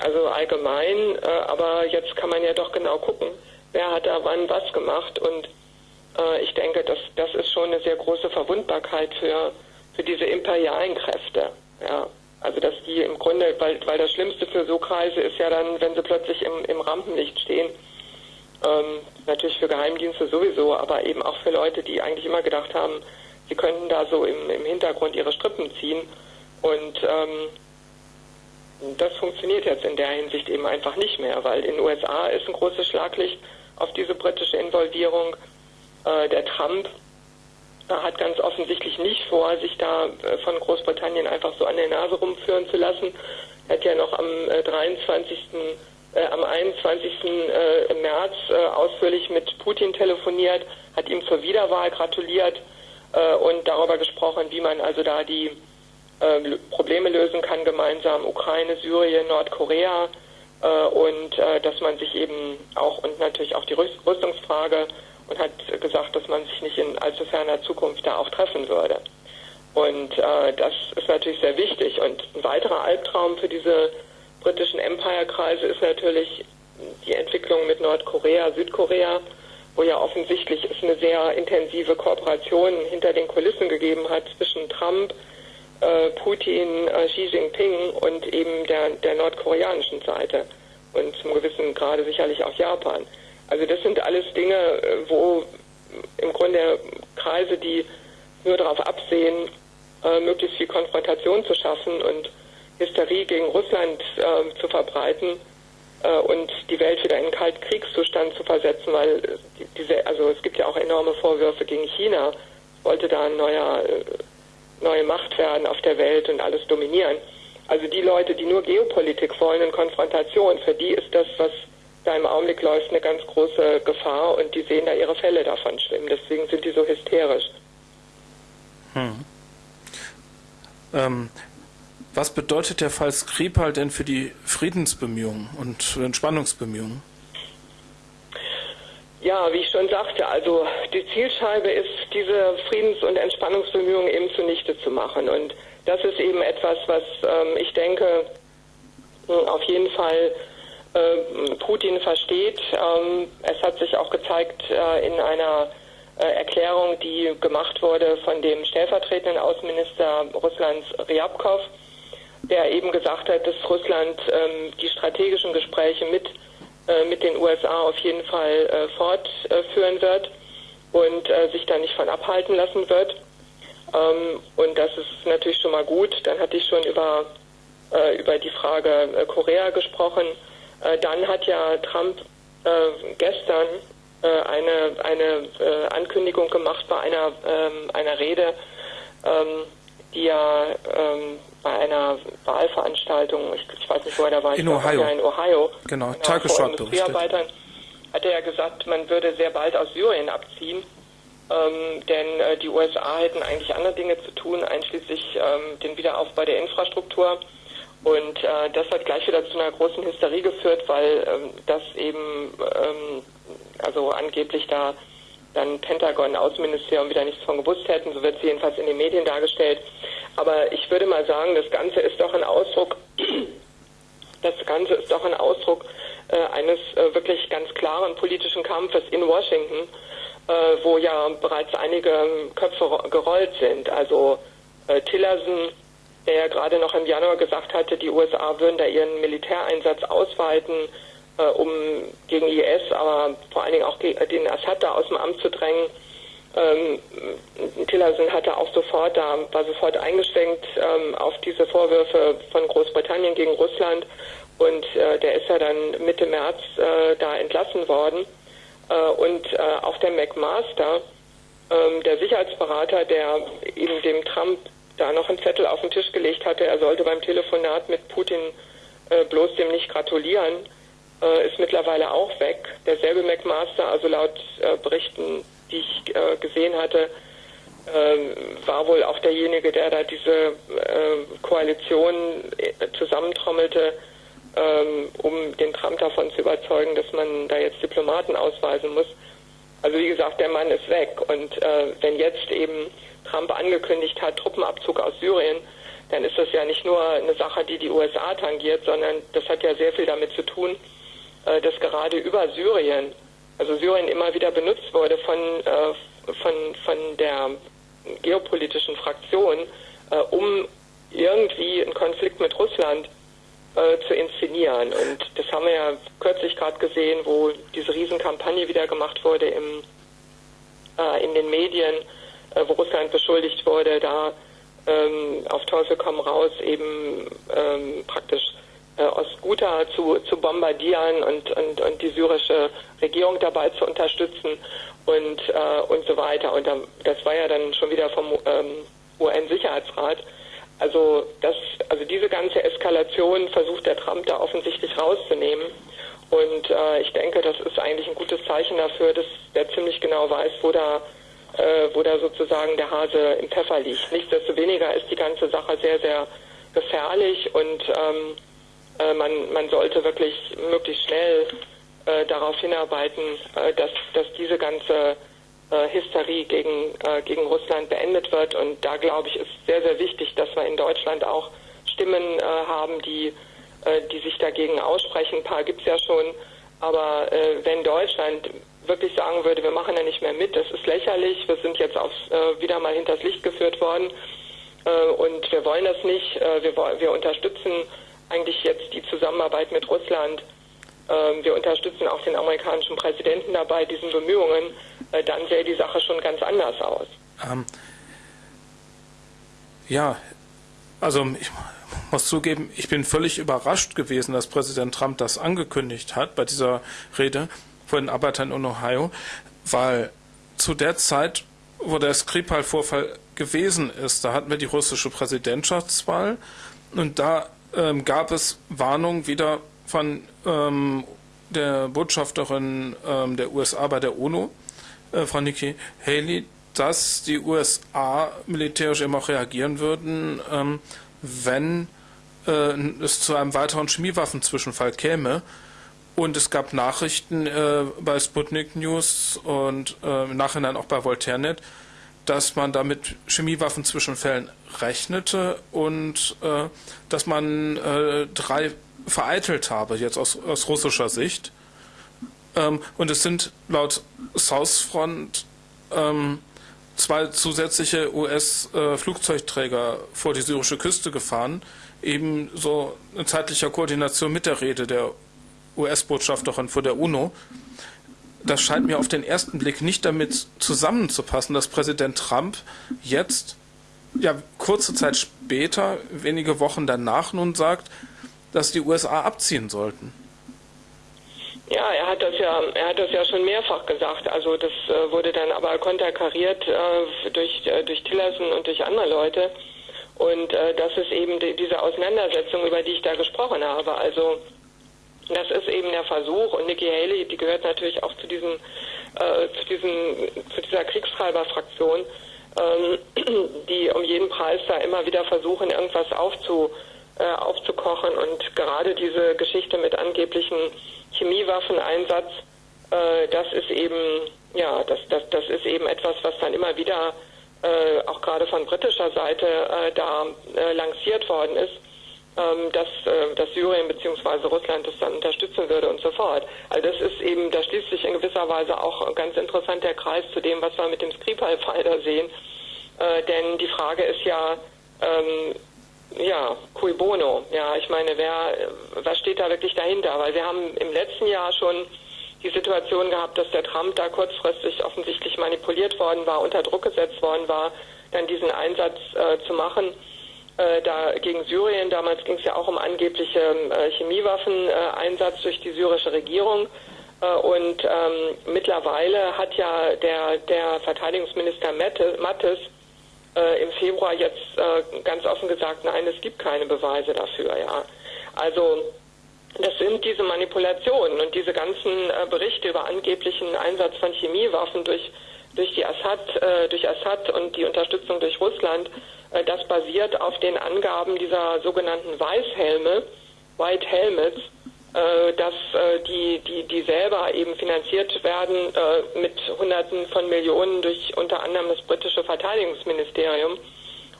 also allgemein, äh, aber jetzt kann man ja doch genau gucken, wer hat da wann was gemacht und äh, ich denke, das, das ist schon eine sehr große Verwundbarkeit für, für diese imperialen Kräfte. Ja. Also dass die im Grunde, weil, weil das Schlimmste für so Kreise ist ja dann, wenn sie plötzlich im, im Rampenlicht stehen. Ähm, natürlich für Geheimdienste sowieso, aber eben auch für Leute, die eigentlich immer gedacht haben, sie könnten da so im, im Hintergrund ihre Strippen ziehen. Und ähm, das funktioniert jetzt in der Hinsicht eben einfach nicht mehr, weil in den USA ist ein großes Schlaglicht auf diese britische Involvierung. Äh, der Trump hat ganz offensichtlich nicht vor, sich da äh, von Großbritannien einfach so an der Nase rumführen zu lassen. Er hat ja noch am 23. Äh, äh, am 21. Äh, März äh, ausführlich mit Putin telefoniert, hat ihm zur Wiederwahl gratuliert und darüber gesprochen, wie man also da die Probleme lösen kann gemeinsam, Ukraine, Syrien, Nordkorea und dass man sich eben auch und natürlich auch die Rüstungsfrage und hat gesagt, dass man sich nicht in allzu ferner Zukunft da auch treffen würde. Und äh, das ist natürlich sehr wichtig. Und ein weiterer Albtraum für diese britischen Empire-Kreise ist natürlich die Entwicklung mit Nordkorea, Südkorea, wo ja offensichtlich es eine sehr intensive Kooperation hinter den Kulissen gegeben hat zwischen Trump, äh, Putin, äh, Xi Jinping und eben der, der nordkoreanischen Seite und zum gewissen Grade sicherlich auch Japan. Also das sind alles Dinge, äh, wo im Grunde Kreise, die nur darauf absehen, äh, möglichst viel Konfrontation zu schaffen und Hysterie gegen Russland äh, zu verbreiten äh, und die Welt wieder in einen Kaltkriegszustand zu versetzen, weil diese, also es gibt ja auch enorme Vorwürfe gegen China, wollte da ein neuer, äh, neue Macht werden auf der Welt und alles dominieren. Also die Leute, die nur Geopolitik wollen und Konfrontation, für die ist das, was da im Augenblick läuft eine ganz große Gefahr und die sehen da ihre Fälle davon schwimmen. Deswegen sind die so hysterisch. Hm. Ähm, was bedeutet der Fall Skripal denn für die Friedensbemühungen und Entspannungsbemühungen? Ja, wie ich schon sagte, also die Zielscheibe ist, diese Friedens- und Entspannungsbemühungen eben zunichte zu machen. Und das ist eben etwas, was ähm, ich denke, auf jeden Fall Putin versteht. Ähm, es hat sich auch gezeigt äh, in einer äh, Erklärung, die gemacht wurde von dem stellvertretenden Außenminister Russlands Ryabkov, der eben gesagt hat, dass Russland ähm, die strategischen Gespräche mit äh, mit den USA auf jeden Fall äh, fortführen wird und äh, sich da nicht von abhalten lassen wird. Ähm, und das ist natürlich schon mal gut. Dann hatte ich schon über, äh, über die Frage äh, Korea gesprochen. Äh, dann hat ja Trump gestern eine, eine Ankündigung gemacht bei einer, ähm, einer Rede, ähm, die ja bei einer Wahlveranstaltung, ich, ich, weiß nicht, wo er da war, in Ohio. Ja in Ohio, genau, genau vor Industriearbeitern, hat er ja gesagt, man würde sehr bald aus Syrien abziehen, ähm, denn äh, die USA hätten eigentlich andere Dinge zu tun, einschließlich ähm, den Wiederaufbau der Infrastruktur. Und äh, das hat gleich wieder zu einer großen Hysterie geführt, weil ähm, das eben, ähm, also angeblich da dann Pentagon, Außenministerium wieder nichts von gewusst hätten, so wird es jedenfalls in den Medien dargestellt. Aber ich würde mal sagen, das Ganze ist doch ein Ausdruck, (clears throat) das Ganze ist doch ein Ausdruck äh, eines äh, wirklich ganz klaren politischen Kampfes in Washington, äh, wo ja bereits einige Köpfe gerollt sind. Also Tillerson, der ja gerade noch im Januar gesagt hatte, die USA würden da ihren Militäreinsatz ausweiten, um gegen IS, aber vor allen Dingen auch den Assad da aus dem Amt zu drängen. Ähm, Tillerson hatte auch sofort da, war sofort eingeschwenkt ähm, auf diese Vorwürfe von Großbritannien gegen Russland und äh, der ist ja dann Mitte März äh, da entlassen worden. Äh, und äh, auch der McMaster, ähm, der Sicherheitsberater, der eben dem Trump da noch einen Zettel auf den Tisch gelegt hatte, er sollte beim Telefonat mit Putin äh, bloß dem nicht gratulieren, äh, ist mittlerweile auch weg. Derselbe McMaster, also laut Berichten die ich äh, gesehen hatte, äh, war wohl auch derjenige, der da diese äh, Koalition äh, zusammentrommelte, ähm, um den Trump davon zu überzeugen, dass man da jetzt Diplomaten ausweisen muss. Also wie gesagt, der Mann ist weg. Und äh, wenn jetzt eben Trump angekündigt hat, Truppenabzug aus Syrien, dann ist das ja nicht nur eine Sache, die die USA tangiert, sondern das hat ja sehr viel damit zu tun, äh, dass gerade über Syrien also Syrien immer wieder benutzt wurde von, äh, von, von der geopolitischen Fraktion, äh, um irgendwie einen Konflikt mit Russland zu inszenieren. Und das haben wir ja kürzlich gerade gesehen, wo diese Riesenkampagne wieder gemacht wurde im, in den Medien, wo Russland beschuldigt wurde, da ähm, auf Teufel komm raus eben ähm, praktisch äh, Ostguta zu, zu bombardieren und, und, und die syrische Regierung dabei zu unterstützen und, äh, und so weiter. Und das war ja dann schon wieder vom ähm, UN-Sicherheitsrat. Also, das, also diese ganze Eskalation versucht der Trump da offensichtlich rauszunehmen. Und äh, ich denke, das ist eigentlich ein gutes Zeichen dafür, dass der ziemlich genau weiß, wo da, äh, wo da sozusagen der Hase im Pfeffer liegt. Nichtsdestoweniger ist die ganze Sache sehr, sehr gefährlich und ähm, äh, man, man sollte wirklich möglichst schnell äh, darauf hinarbeiten, äh, dass, dass diese ganze äh, Hysterie gegen, äh, gegen Russland beendet wird. Und da glaube ich, ist sehr, sehr wichtig, dass wir in Deutschland auch Stimmen haben, die, die sich dagegen aussprechen. Ein paar gibt es ja schon. Aber wenn Deutschland wirklich sagen würde, wir machen ja nicht mehr mit, das ist lächerlich, wir sind jetzt aufs, wieder mal hinters Licht geführt worden und wir wollen das nicht, wir, wir unterstützen eigentlich jetzt die Zusammenarbeit mit Russland. Ähm, wir unterstützen auch den amerikanischen Präsidenten dabei, diesen Bemühungen. Äh, dann sähe die Sache schon ganz anders aus. Ähm, ja, also ich muss zugeben, ich bin völlig überrascht gewesen, dass Präsident Trump das angekündigt hat bei dieser Rede den Arbeitern in Ohio, weil zu der Zeit, wo der Skripal-Vorfall gewesen ist, da hatten wir die russische Präsidentschaftswahl und da ähm, gab es Warnungen wieder von ähm, der Botschafterin ähm, der USA bei der UNO, äh, Frau Nikki Haley, dass die USA militärisch eben auch reagieren würden, ähm, wenn äh, es zu einem weiteren Chemiewaffenzwischenfall käme. Und es gab Nachrichten äh, bei Sputnik News und äh, im Nachhinein auch bei Voltairenet, dass man da mit Chemiewaffenzwischenfällen rechnete und äh, dass man äh, drei vereitelt habe, jetzt aus, aus russischer Sicht. Ähm, und es sind laut Southfront ähm, zwei zusätzliche US-Flugzeugträger äh, vor die syrische Küste gefahren, eben so in zeitlicher Koordination mit der Rede der US-Botschafterin vor der UNO. Das scheint mir auf den ersten Blick nicht damit zusammenzupassen, dass Präsident Trump jetzt, ja, kurze Zeit später, wenige Wochen danach nun sagt, dass die USA abziehen sollten. Ja, er hat das ja, er hat das ja schon mehrfach gesagt. Also das äh, wurde dann aber konterkariert äh, durch äh, durch Tillerson und durch andere Leute. Und äh, das ist eben die, diese Auseinandersetzung, über die ich da gesprochen habe. Also das ist eben der Versuch. Und Nikki Haley, die gehört natürlich auch zu diesen äh, zu diesen zu dieser Kriegstreiberfraktion, ähm, (clears throat) die um jeden Preis da immer wieder versuchen, irgendwas aufzu äh, aufzukochen. Und gerade diese Geschichte mit angeblichen Chemiewaffeneinsatz, äh, das ist eben, ja, das, das, das ist eben etwas, was dann immer wieder äh, auch gerade von britischer Seite äh, da äh, lanciert worden ist, dass, äh, dass Syrien bzw. Russland das dann unterstützen würde und so fort. Also das ist eben, da schließt sich in gewisser Weise auch ganz interessant der Kreis zu dem, was wir mit dem Skripal-Fall da sehen. Äh, denn die Frage ist ja, ähm, ja, cui bono. Ja, ich meine, wer, was steht da wirklich dahinter? Weil wir haben im letzten Jahr schon die Situation gehabt, dass der Trump da kurzfristig offensichtlich manipuliert worden war, unter Druck gesetzt worden war, dann diesen Einsatz äh, zu machen. Äh, da gegen Syrien, damals ging es ja auch um angebliche äh, Chemiewaffeneinsatz durch die syrische Regierung. Äh, und ähm, mittlerweile hat ja der, der Verteidigungsminister Mattes äh, im Februar jetzt äh, ganz offen gesagt, nein, es gibt keine Beweise dafür. Ja. Also das sind diese Manipulationen und diese ganzen Berichte über angeblichen Einsatz von Chemiewaffen durch durch die Assad, durch Assad und die Unterstützung durch Russland, das basiert auf den Angaben dieser sogenannten Weißhelme, White Helmets, äh, dass äh, die, die, die selber eben finanziert werden äh, mit Hunderten von Millionen durch unter anderem das britische Verteidigungsministerium.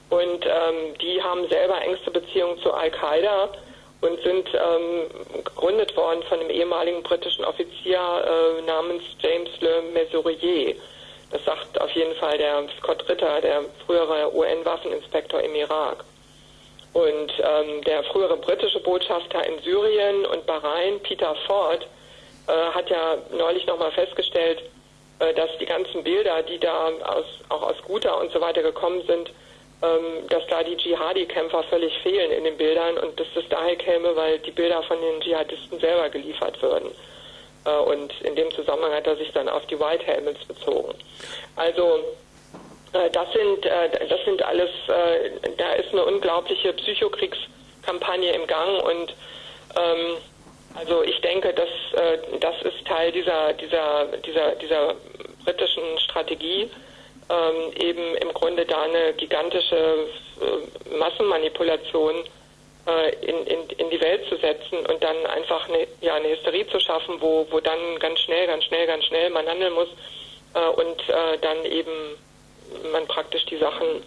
Und ähm, die haben selber engste Beziehungen zu Al-Qaida und sind ähm, gegründet worden von einem ehemaligen britischen Offizier äh, namens James Le Mesurier. Das sagt auf jeden Fall der Scott Ritter, der frühere UN-Waffeninspektor im Irak. Und ähm, der frühere britische Botschafter in Syrien und Bahrain, Peter Ford, äh, hat ja neulich nochmal festgestellt, äh, dass die ganzen Bilder, die da aus, auch aus Ghouta und so weiter gekommen sind, ähm, dass da die Dschihadi-Kämpfer völlig fehlen in den Bildern und dass das daher käme, weil die Bilder von den Dschihadisten selber geliefert würden. Äh, und in dem Zusammenhang hat er sich dann auf die White Helmets bezogen. Also äh, das sind, äh, das sind alles, da ist eine unglaubliche Psychokriegskampagne im Gang und ähm, also ich denke, dass das ist Teil dieser, dieser, dieser, dieser britischen Strategie, ähm, eben im Grunde da eine gigantische Massenmanipulation in, in, in die Welt zu setzen und dann einfach eine, ja, eine Hysterie zu schaffen, wo, wo dann ganz schnell, ganz schnell, ganz schnell man handeln muss und dann eben man praktisch die Sachen,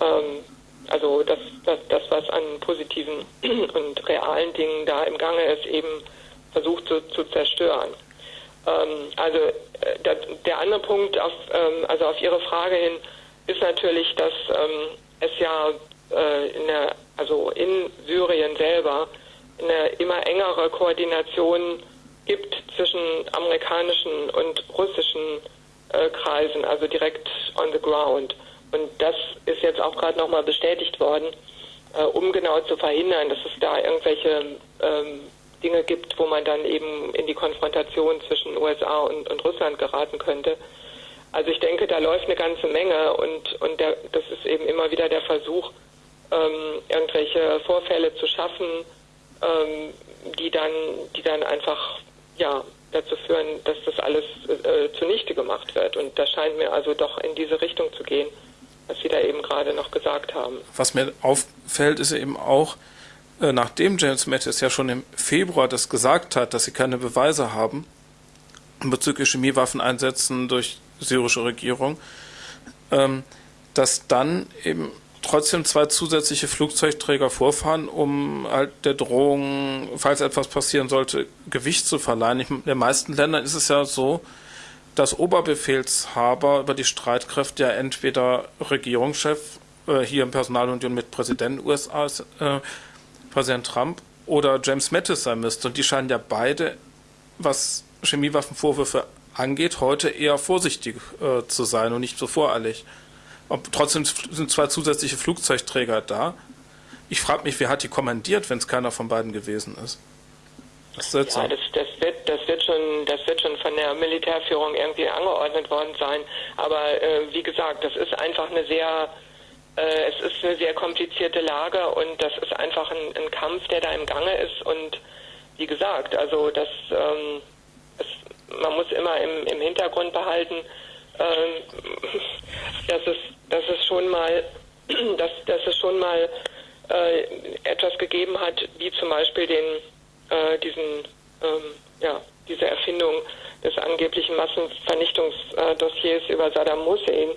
ähm, also das, das, das, was an positiven (clears throat) und realen Dingen da im Gange ist, eben versucht zu, zu zerstören. Ähm, also äh, der, der, andere Punkt, auf, ähm, also auf Ihre Frage hin, ist natürlich, dass ähm, es ja äh, in der, also in Syrien selber eine immer engere Koordination gibt zwischen amerikanischen und russischen äh, Kreisen, also direkt on the ground. Und das ist jetzt auch gerade nochmal bestätigt worden, äh, um genau zu verhindern, dass es da irgendwelche ähm, Dinge gibt, wo man dann eben in die Konfrontation zwischen USA und, und Russland geraten könnte. Also ich denke, da läuft eine ganze Menge und, und der, das ist eben immer wieder der Versuch, ähm, irgendwelche Vorfälle zu schaffen, ähm, die dann, die dann einfach ja, dazu führen, dass das alles äh, zunichte gemacht wird. Und das scheint mir also doch in diese Richtung zu gehen, was Sie da eben gerade noch gesagt haben. Was mir auffällt, ist eben auch, äh, nachdem James Mattis ja schon im Februar das gesagt hat, dass sie keine Beweise haben bezüglich Chemiewaffeneinsätzen durch syrische Regierung, ähm, dass dann eben trotzdem zwei zusätzliche Flugzeugträger vorfahren, um halt der Drohung, falls etwas passieren sollte, Gewicht zu verleihen. In den meisten Ländern ist es ja so, dass Oberbefehlshaber über die Streitkräfte ja entweder Regierungschef, äh, hier im Personalunion mit Präsident USA, äh, Präsident Trump, oder James Mattis sein müsste. Und die scheinen ja beide, was Chemiewaffenvorwürfe angeht, heute eher vorsichtig äh, zu sein und nicht so voreilig. Ob, trotzdem sind zwei zusätzliche Flugzeugträger da. Ich frage mich, wer hat die kommandiert, wenn es keiner von beiden gewesen ist? Das, ja, das, das, wird, das, wird schon, das wird schon von der Militärführung irgendwie angeordnet worden sein. Aber äh, wie gesagt, das ist einfach eine sehr, äh, es ist eine sehr komplizierte Lage und das ist einfach ein, ein Kampf, der da im Gange ist. Und wie gesagt, also das, ähm, es, man muss immer im, im Hintergrund behalten, ähm, dass es, dass es schon mal, dass, dass es schon mal äh, etwas gegeben hat, wie zum Beispiel den äh, diesen, ähm, ja, diese Erfindung des angeblichen Massenvernichtungsdossiers über Saddam Hussein.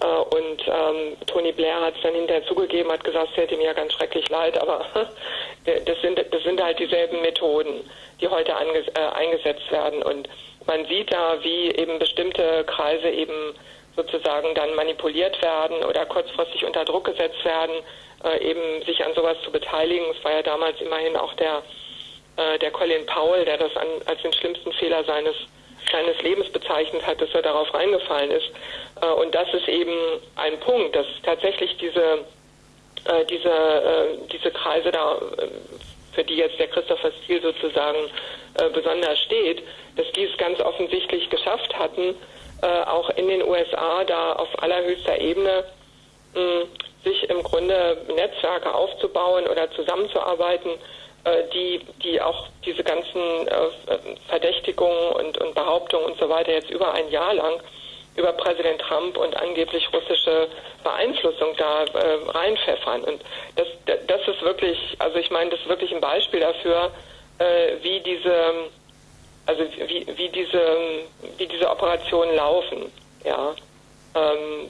Äh, und ähm, Tony Blair hat es dann hinterher zugegeben, hat gesagt, es hätte ihm ja ganz schrecklich leid, aber (laughs) das sind, das sind halt dieselben Methoden, die heute äh, eingesetzt werden. Und man sieht da, wie eben bestimmte Kreise eben sozusagen dann manipuliert werden oder kurzfristig unter Druck gesetzt werden, äh, eben sich an sowas zu beteiligen. Es war ja damals immerhin auch der äh, der Colin Powell, der das an, als den schlimmsten Fehler seines seines Lebens bezeichnet hat, dass er darauf reingefallen ist. Äh, und das ist eben ein Punkt, dass tatsächlich diese äh, diese äh, diese Kreise da äh, für die jetzt der Christopher Steele sozusagen äh, besonders steht, dass die es ganz offensichtlich geschafft hatten, auch in den USA da auf allerhöchster Ebene mh, sich im Grunde Netzwerke aufzubauen oder zusammenzuarbeiten, äh, die, die auch diese ganzen äh, Verdächtigungen und, und Behauptungen und so weiter jetzt über ein Jahr lang über Präsident Trump und angeblich russische Beeinflussung da äh, reinpfeffern. Und das, das ist wirklich, also ich meine, das ist wirklich ein Beispiel dafür, äh, wie diese, also wie, wie diese, wie diese Operationen laufen. Ja, ähm,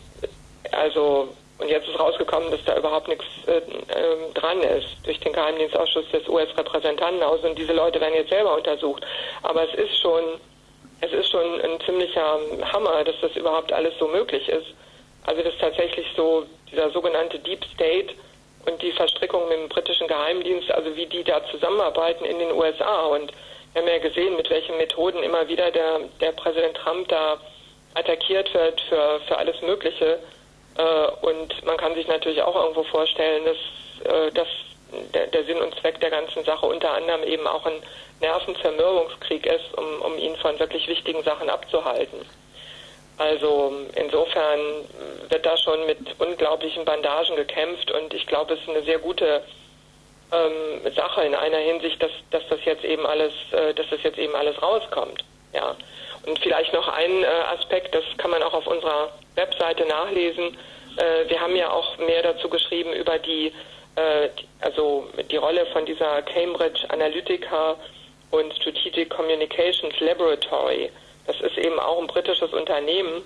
also und jetzt ist rausgekommen, dass da überhaupt nichts äh, äh, dran ist durch den Geheimdienstausschuss des US-Repräsentantenhauses und diese Leute werden jetzt selber untersucht. Aber es ist schon, es ist schon ein ziemlicher Hammer, dass das überhaupt alles so möglich ist. Also dass tatsächlich so dieser sogenannte Deep State und die Verstrickung mit dem britischen Geheimdienst, also wie die da zusammenarbeiten in den USA. Und wir haben ja gesehen, mit welchen Methoden immer wieder der, der Präsident Trump da attackiert wird für, für alles Mögliche. Äh, und man kann sich natürlich auch irgendwo vorstellen, dass, äh, dass der, der, Sinn und Zweck der ganzen Sache unter anderem eben auch ein Nervenzermürbungskrieg ist, um, um ihn von wirklich wichtigen Sachen abzuhalten. Also insofern wird da schon mit unglaublichen Bandagen gekämpft und ich glaube, es ist eine sehr gute ähm, Sache in einer Hinsicht, dass, dass das jetzt eben alles, äh, dass das jetzt eben alles rauskommt. Ja. Und vielleicht noch ein äh, Aspekt, das kann man auch auf unserer Webseite nachlesen. Äh, wir haben ja auch mehr dazu geschrieben über die, äh, also die Rolle von dieser Cambridge Analytica und Strategic Communications Laboratory. Das ist eben auch ein britisches Unternehmen,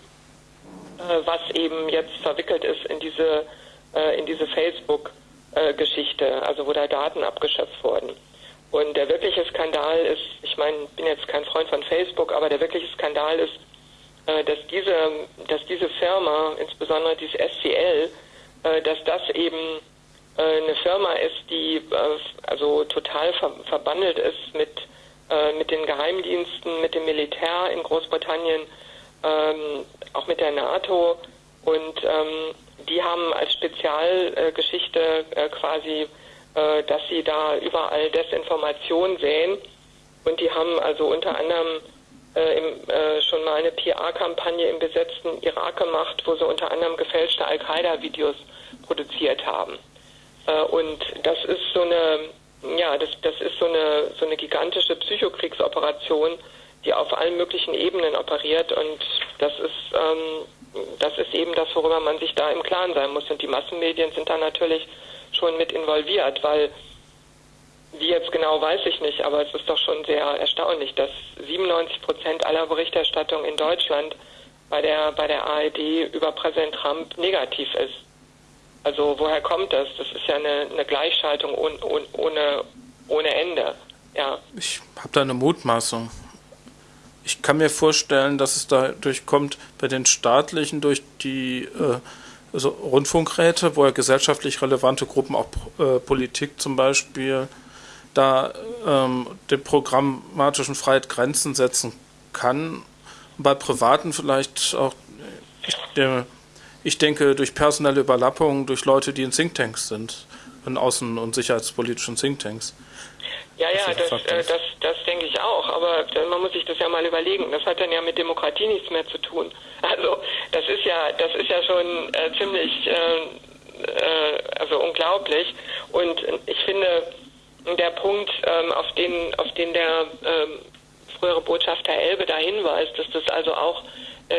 äh, was eben jetzt verwickelt ist in diese, äh, diese Facebook-Geschichte, also wo da Daten abgeschöpft wurden. Und der wirkliche Skandal ist, ich meine, bin jetzt kein Freund von Facebook, aber der wirkliche Skandal ist, äh, dass diese, dass diese Firma, insbesondere dieses SCL, äh, dass das eben eine Firma ist, die also total verbandelt ist mit, mit den Geheimdiensten, mit dem Militär in Großbritannien, ähm, auch mit der NATO. Und ähm, die haben als Spezialgeschichte quasi, dass sie da überall Desinformation sehen. Und die haben also unter anderem äh, im, äh, schon mal eine PR-Kampagne im besetzten Irak gemacht, wo sie unter anderem gefälschte Al-Qaida-Videos produziert haben. Äh, und das ist so eine, ja, das, das ist so eine, so eine gigantische Psychokriegsoperation, die auf allen möglichen Ebenen operiert und das ist, ähm, das ist eben das, worüber man sich da im Klaren sein muss. Und die Massenmedien sind da natürlich schon mit involviert, weil wie jetzt genau weiß ich nicht, aber es ist doch schon sehr erstaunlich, dass 97 Prozent aller Berichterstattung in Deutschland bei der, bei der ARD über Präsident Trump negativ ist. Also woher kommt das? Das ist ja eine, eine Gleichschaltung ohne, ohne, ohne Ende. Ja. Ich habe da eine Mutmaßung. Ich kann mir vorstellen, dass es dadurch kommt, bei den staatlichen durch die äh, also Rundfunkräte, wo ja gesellschaftlich relevante Gruppen, auch äh, Politik zum Beispiel, da ähm, der programmatischen Freiheit Grenzen setzen kann. Bei Privaten vielleicht auch, der, ich denke, durch personelle Überlappungen, durch Leute, die in Thinktanks sind, in außen- und sicherheitspolitischen Thinktanks. Ja, ja, das, äh, das, das denke ich auch. Aber man muss sich das ja mal überlegen. Das hat dann ja mit Demokratie nichts mehr zu tun. (laughs) Also das ist ja, das ist ja schon äh, ziemlich, äh, äh, also unglaublich. Und ich finde, der Punkt, ähm, auf den, auf den der ähm, frühere Botschafter Elbe da hinweist, dass das also auch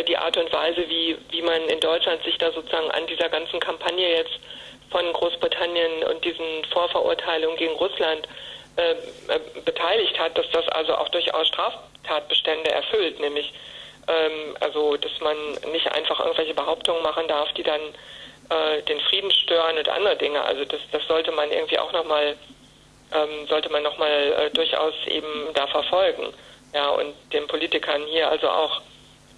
die Art und Weise, wie, wie man in Deutschland sich da sozusagen an dieser ganzen Kampagne jetzt von Großbritannien und diesen Vorverurteilungen gegen Russland äh, äh, beteiligt hat, dass das also auch durchaus Straftatbestände erfüllt, nämlich ähm, also dass man nicht einfach irgendwelche Behauptungen machen darf, die dann äh, den Frieden stören und andere Dinge. Also das, das sollte man irgendwie auch nochmal ähm, sollte man nochmal äh, durchaus eben da verfolgen. Ja, und den Politikern hier also auch äh,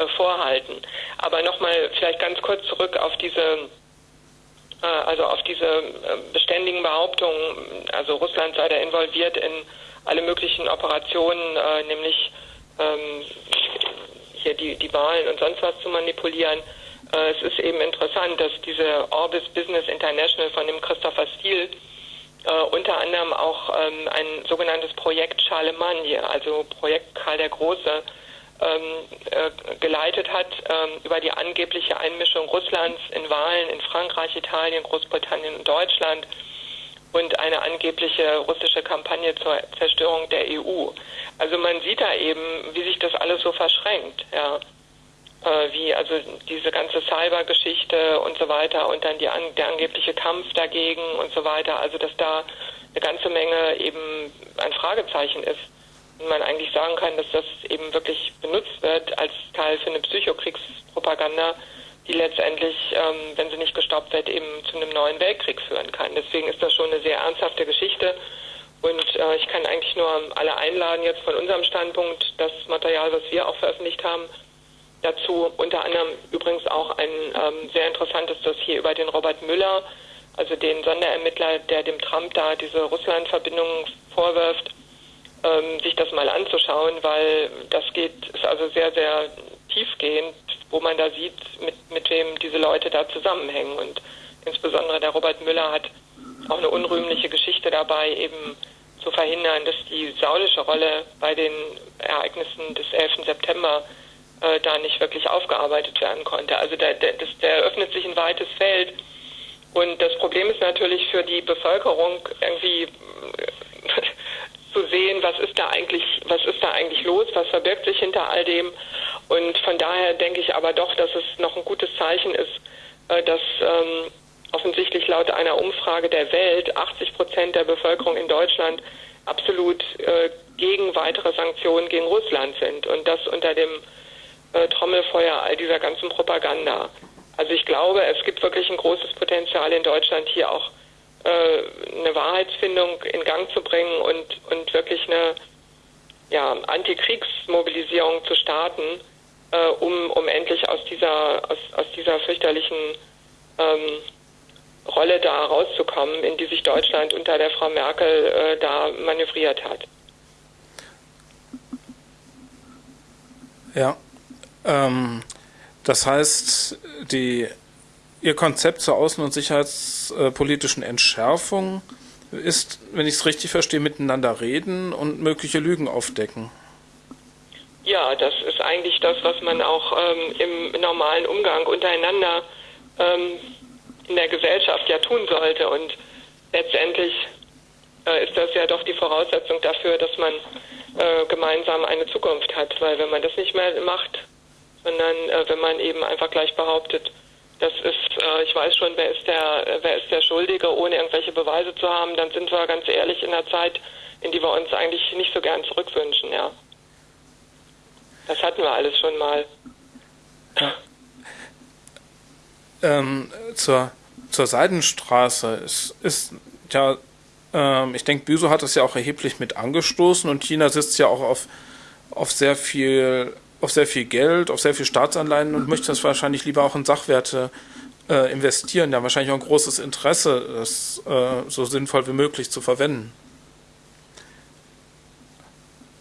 vorhalten. Aber nochmal vielleicht ganz kurz zurück auf diese äh, also auf diese äh, beständigen Behauptungen, also Russland sei da involviert in alle möglichen Operationen, äh, nämlich ähm, hier die, die Wahlen und sonst was zu manipulieren. es ist eben interessant, dass diese Orbis Business International von dem Christopher Steele unter anderem auch ähm, ein sogenanntes Projekt Charlemagne, also Projekt Karl der Große, äh, geleitet hat ähm, über die angebliche Einmischung Russlands in Wahlen in Frankreich, Italien, Großbritannien und Deutschland und eine angebliche russische Kampagne zur Zerstörung der EU. Also man sieht da eben, wie sich das alles so verschränkt, ja. Äh, wie also diese ganze Cyber-Geschichte und so weiter und dann die, der angebliche Kampf dagegen und so weiter. Also dass da eine ganze Menge eben ein Fragezeichen ist man eigentlich sagen kann, dass das eben wirklich benutzt wird als Teil für eine Psychokriegspropaganda, die letztendlich, ähm, wenn sie nicht gestoppt wird, eben zu einem neuen Weltkrieg führen kann. Deswegen ist das schon eine sehr ernsthafte Geschichte. Und äh, ich kann eigentlich nur alle einladen, jetzt von unserem Standpunkt, das Material, was wir auch veröffentlicht haben, dazu unter anderem übrigens auch ein ähm, sehr interessantes Dossier über den Robert Müller, also den Sonderermittler, der dem Trump da diese Russland-Verbindungen vorwirft ähm, sich das mal anzuschauen, weil das geht, ist also sehr, sehr tiefgehend, wo man da sieht, mit, mit wem diese Leute da zusammenhängen. Und insbesondere der Robert Müller hat auch eine unrühmliche Geschichte dabei, eben zu verhindern, dass die saudische Rolle bei den Ereignissen des 11. September äh, da nicht wirklich aufgearbeitet werden konnte. Also da, da, das, da eröffnet sich ein weites Feld. Und das Problem ist natürlich für die Bevölkerung irgendwie (laughs) zu sehen, was ist da eigentlich, was ist da eigentlich los, was verbirgt sich hinter all dem. Und von daher denke ich aber doch, dass es noch ein gutes Zeichen ist, äh, dass ähm, offensichtlich laut einer Umfrage der Welt 80 Prozent der Bevölkerung in Deutschland absolut äh, gegen weitere Sanktionen gegen Russland sind und das unter dem äh, Trommelfeuer all dieser ganzen Propaganda. Also ich glaube, es gibt wirklich ein großes Potenzial in Deutschland hier auch eine Wahrheitsfindung in Gang zu bringen und, und wirklich eine ja, Antikriegsmobilisierung zu starten, äh, um, um endlich aus dieser, aus, aus dieser fürchterlichen ähm, Rolle da rauszukommen, in die sich Deutschland unter der Frau Merkel äh, da manövriert hat. Ja, ähm, das heißt, die Ihr Konzept zur außen- und sicherheitspolitischen Entschärfung ist, wenn ich es richtig verstehe, miteinander reden und mögliche Lügen aufdecken. Ja, das ist eigentlich das, was man auch ähm, im normalen Umgang untereinander ähm, in der Gesellschaft ja tun sollte. Und letztendlich äh, ist das ja doch die Voraussetzung dafür, dass man äh, gemeinsam eine Zukunft hat. Weil wenn man das nicht mehr macht, sondern äh, wenn man eben einfach gleich behauptet, das ist, äh, ich weiß schon, wer ist der, wer ist der Schuldige, ohne irgendwelche Beweise zu haben, dann sind wir ganz ehrlich in der Zeit, in die wir uns eigentlich nicht so gern zurückwünschen, ja. Das hatten wir alles schon mal. Ja. Ähm, zur, zur Seidenstraße ist, ist ja, ähm, ich denke, Büso hat das ja auch erheblich mit angestoßen und China sitzt ja auch auf, auf sehr viel auf sehr viel Geld, auf sehr viel Staatsanleihen und möchte das wahrscheinlich lieber auch in Sachwerte äh, investieren. Ja, wahrscheinlich auch ein großes Interesse, das äh, so sinnvoll wie möglich zu verwenden.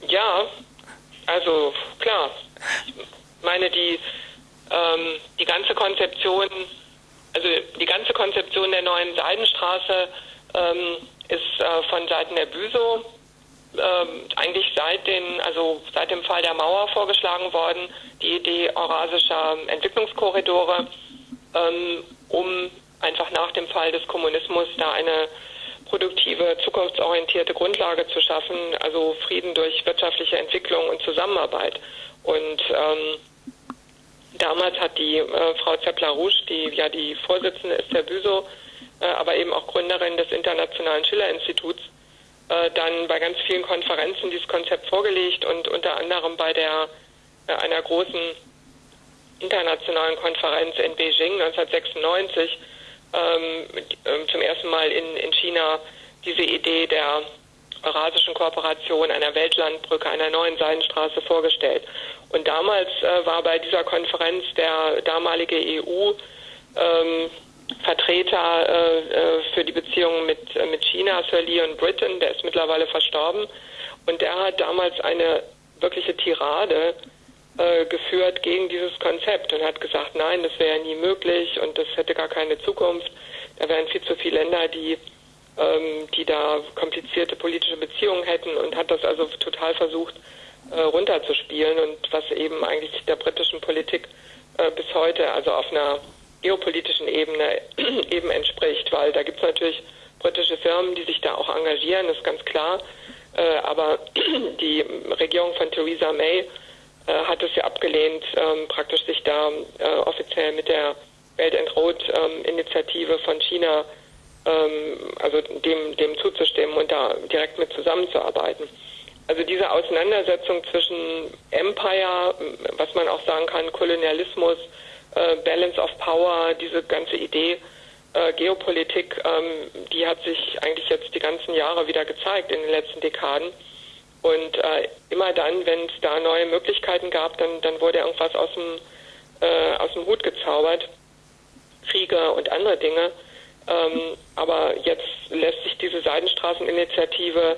Ja, also klar. Ich meine, die, ähm, die ganze Konzeption, also die ganze Konzeption der neuen Seidenstraße ähm, ist äh, von Seiten der Büso ähm, eigentlich seit den, also seit dem Fall der Mauer vorgeschlagen worden, die Idee eurasischer Entwicklungskorridore, ähm, um einfach nach dem Fall des Kommunismus da eine produktive, zukunftsorientierte Grundlage zu schaffen, also Frieden durch wirtschaftliche Entwicklung und Zusammenarbeit. Und ähm, damals hat die äh, Frau Zeppler-Rouge, die ja die Vorsitzende ist der Büso, äh, aber eben auch Gründerin des Internationalen Schiller-Instituts, äh, dann bei ganz vielen Konferenzen dieses Konzept vorgelegt und unter anderem bei der äh, einer großen internationalen Konferenz in Beijing 1996 ähm, ähm, zum ersten Mal in, in China diese Idee der eurasischen Kooperation, einer Weltlandbrücke, einer neuen Seidenstraße vorgestellt. Und damals äh, war bei dieser Konferenz der damalige EU ähm, Vertreter äh, äh, für die Beziehungen mit, äh, mit China, Sir Leon Britton, der ist mittlerweile verstorben. Und der hat damals eine wirkliche Tirade äh, geführt gegen dieses Konzept und hat gesagt, nein, das wäre nie möglich und das hätte gar keine Zukunft. Da wären viel zu viele Länder, die, ähm, die da komplizierte politische Beziehungen hätten und hat das also total versucht äh, runterzuspielen und was eben eigentlich der britischen Politik bis heute, also auf einer geopolitischen Ebene (clears throat) eben entspricht, weil da gibt es natürlich britische Firmen, die sich da auch engagieren, ist ganz klar. Äh, aber (clears throat) die Regierung von Theresa May äh, hat es ja abgelehnt, ähm, praktisch sich da äh, offiziell mit der Belt and Road ähm, Initiative von China ähm, also dem, dem zuzustimmen und da direkt mit zusammenzuarbeiten. Also diese Auseinandersetzung zwischen Empire, was man auch sagen kann, Kolonialismus, äh, Balance of Power, diese ganze Idee, äh, Geopolitik, ähm, die hat sich eigentlich jetzt die ganzen Jahre wieder gezeigt in den letzten Dekaden. Und äh, immer dann, wenn es da neue Möglichkeiten gab, dann, dann wurde irgendwas aus dem, äh, aus dem Hut gezaubert. Kriege und andere Dinge. Ähm, aber jetzt lässt sich diese Seidenstraßeninitiative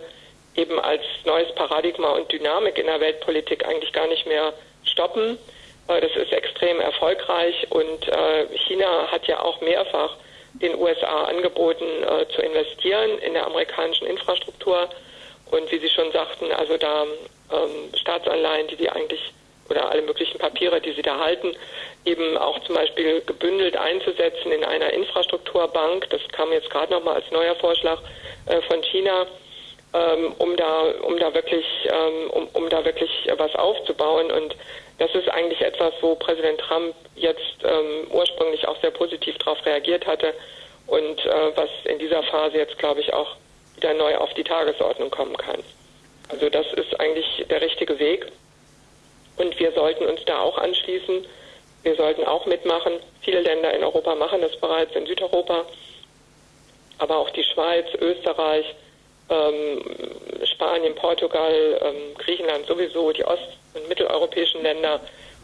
eben als neues Paradigma und Dynamik in der Weltpolitik eigentlich gar nicht mehr stoppen. Äh, das ist extrem erfolgreich und äh, China hat ja auch mehrfach den USA angeboten äh, zu investieren in der amerikanischen Infrastruktur. Und wie Sie schon sagten, also da ähm, Staatsanleihen, die die eigentlich oder alle möglichen Papiere, die sie da halten, eben auch zum Beispiel gebündelt einzusetzen in einer Infrastrukturbank. Das kam jetzt gerade nochmal als neuer Vorschlag äh, von China, ähm, um da, um da wirklich, ähm, um, um da wirklich was aufzubauen. Und das ist eigentlich etwas, wo Präsident Trump jetzt ähm, ursprünglich auch sehr positiv darauf reagiert hatte und äh, was in dieser Phase jetzt, glaube ich, auch wieder neu auf die Tagesordnung kommen kann. Also das ist eigentlich der richtige Weg und wir sollten uns da auch anschließen. Wir sollten auch mitmachen. Viele Länder in Europa machen das bereits, in Südeuropa, aber auch die Schweiz, Österreich, ähm, Spanien, Portugal, ähm, Griechenland sowieso, die ost- und mitteleuropäischen Länder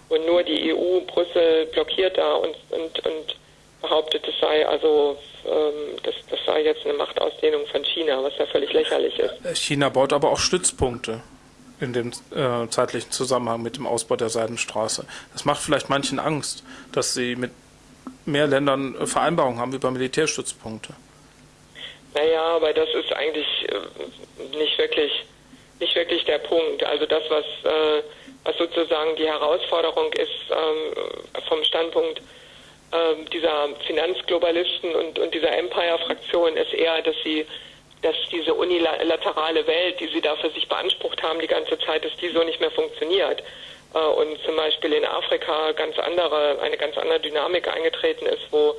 und nur die EU, Brüssel blockiert da und, und, und behauptet, es sei also ähm, das, das sei jetzt eine Machtausdehnung von China, was ja völlig lächerlich ist. China baut aber auch Stützpunkte in dem äh, zeitlichen Zusammenhang mit dem Ausbau der Seidenstraße. Das macht vielleicht manchen Angst, dass sie mit mehr Ländern äh, Vereinbarungen haben über Militärstützpunkte. Naja, aber das ist eigentlich äh, nicht wirklich nicht wirklich der Punkt. Also das, was, äh, was sozusagen die Herausforderung ist ähm, vom Standpunkt äh, dieser Finanzglobalisten und, und dieser Empire-Fraktion, ist eher, dass sie dass diese unilaterale Welt, die sie da für sich beansprucht haben die ganze Zeit, dass die so nicht mehr funktioniert. Äh, und zum Beispiel in Afrika ganz andere, eine ganz andere Dynamik eingetreten ist, wo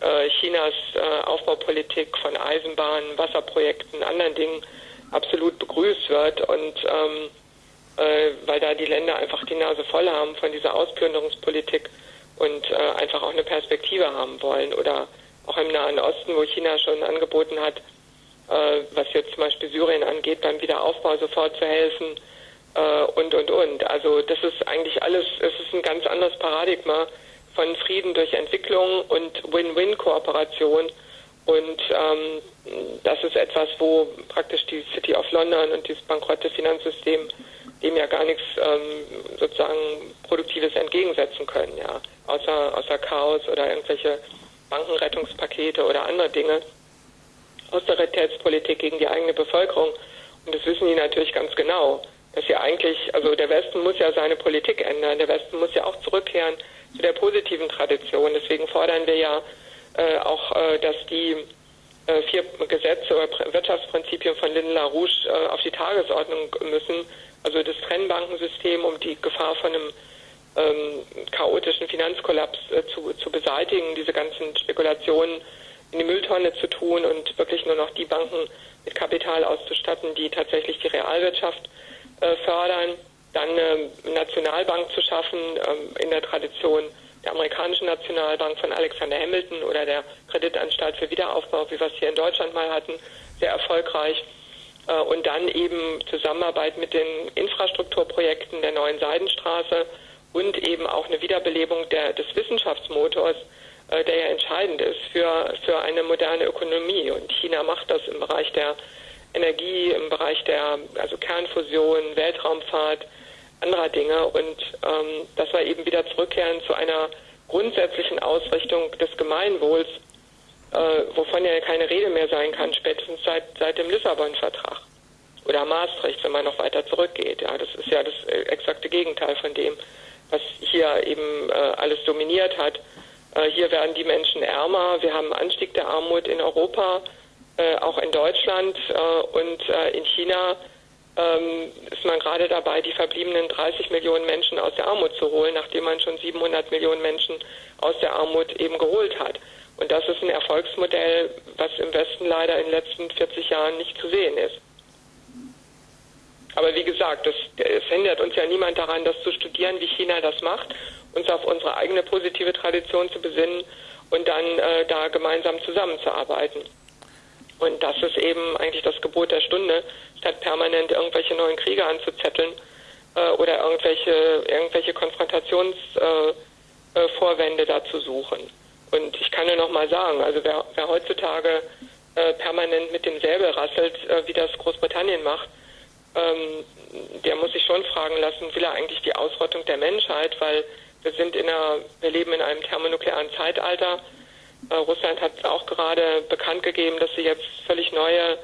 äh, Chinas äh, Aufbaupolitik von Eisenbahnen, Wasserprojekten, anderen Dingen absolut begrüßt wird und ähm, äh, weil da die Länder einfach die Nase voll haben von dieser Ausplünderungspolitik und äh, einfach auch eine Perspektive haben wollen oder auch im Nahen Osten, wo China schon angeboten hat, äh, was jetzt zum Beispiel Syrien angeht, beim Wiederaufbau sofort zu helfen äh, und und und. Also das ist eigentlich alles, es ist ein ganz anderes Paradigma von Frieden durch Entwicklung und Win-Win-Kooperation. Und ähm, das ist etwas, wo praktisch die City of London und dieses bankrotte Finanzsystem dem ja gar nichts ähm, sozusagen Produktives entgegensetzen können, ja, außer, außer Chaos oder irgendwelche Bankenrettungspakete oder andere Dinge. Austeritätspolitik gegen die eigene Bevölkerung. Und das wissen die natürlich ganz genau, dass ja eigentlich, also der Westen muss ja seine Politik ändern, der Westen muss ja auch zurückkehren zu der positiven Tradition. Deswegen fordern wir ja äh, auch, äh, dass die äh, vier Gesetze oder Wirtschaftsprinzipien von Lynn LaRouche äh, auf die Tagesordnung müssen. Also das Trennbankensystem, um die Gefahr von einem ähm, chaotischen Finanzkollaps äh, zu, zu beseitigen, diese ganzen Spekulationen in die Mülltonne zu tun und wirklich nur noch die Banken mit Kapital auszustatten, die tatsächlich die Realwirtschaft äh, fördern. Dann eine Nationalbank zu schaffen ähm, in der Tradition der amerikanischen Nationalbank von Alexander Hamilton oder der Kreditanstalt für Wiederaufbau, wie wir es hier in Deutschland mal hatten, sehr erfolgreich. Äh, und dann eben Zusammenarbeit mit den Infrastrukturprojekten der neuen Seidenstraße und eben auch eine Wiederbelebung der, des Wissenschaftsmotors, äh, der ja entscheidend ist für, für eine moderne Ökonomie. Und China macht das im Bereich der Energie, im Bereich der also Kernfusion, Weltraumfahrt, anderer Dinge. Und ähm, dass wir eben wieder zurückkehren zu einer grundsätzlichen Ausrichtung des Gemeinwohls, äh, wovon ja keine Rede mehr sein kann, spätestens seit, seit dem Lissabon-Vertrag oder Maastricht, wenn man noch weiter zurückgeht. Ja, das ist ja das äh, exakte Gegenteil von dem, was hier eben äh, alles dominiert hat. Äh, hier werden die Menschen ärmer. Wir haben einen Anstieg der Armut in Europa, äh, auch in Deutschland äh, und äh, in China ähm, ist man gerade dabei, die verbliebenen 30 Millionen Menschen aus der Armut zu holen, nachdem man schon 700 Millionen Menschen aus der Armut eben geholt hat. Und das ist ein Erfolgsmodell, was im Westen leider in den letzten 40 Jahren nicht zu sehen ist. Aber wie gesagt, es hindert uns ja niemand daran, das zu studieren, wie China das macht, uns auf unsere eigene positive Tradition zu besinnen und dann äh, da gemeinsam zusammenzuarbeiten. Und das ist eben eigentlich das Gebot der Stunde, statt permanent irgendwelche neuen Kriege anzuzetteln äh, oder irgendwelche, irgendwelche Konfrontationsvorwände äh, äh, da zu suchen. Und ich kann nur noch mal sagen, also wer, wer heutzutage äh, permanent mit dem Säbel rasselt, äh, wie das Großbritannien macht, ähm, der muss sich schon fragen lassen, will er eigentlich die Ausrottung der Menschheit, weil wir sind in einer, wir leben in einem thermonuklearen Zeitalter. Äh, Russland hat auch gerade bekannt gegeben, dass sie jetzt völlig neue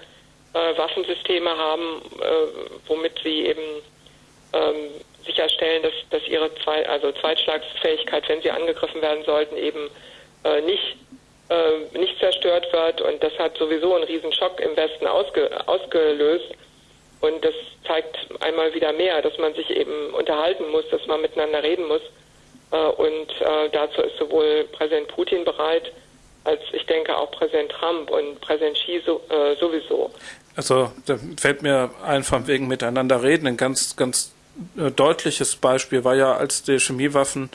äh, Waffensysteme haben, äh, womit sie eben ähm, sicherstellen, dass, dass ihre Zwei also Zweitschlagsfähigkeit, wenn sie angegriffen werden sollten, eben nicht, nicht zerstört wird. Und das hat sowieso einen riesen Schock im Westen ausge, ausgelöst. Und das zeigt einmal wieder mehr, dass man sich eben unterhalten muss, dass man miteinander reden muss. Und dazu ist sowohl Präsident Putin bereit, als ich denke auch Präsident Trump und Präsident Xi äh, sowieso. Also da fällt mir ein von wegen miteinander reden. Ein ganz, ganz deutliches Beispiel war ja, als der Chemiewaffen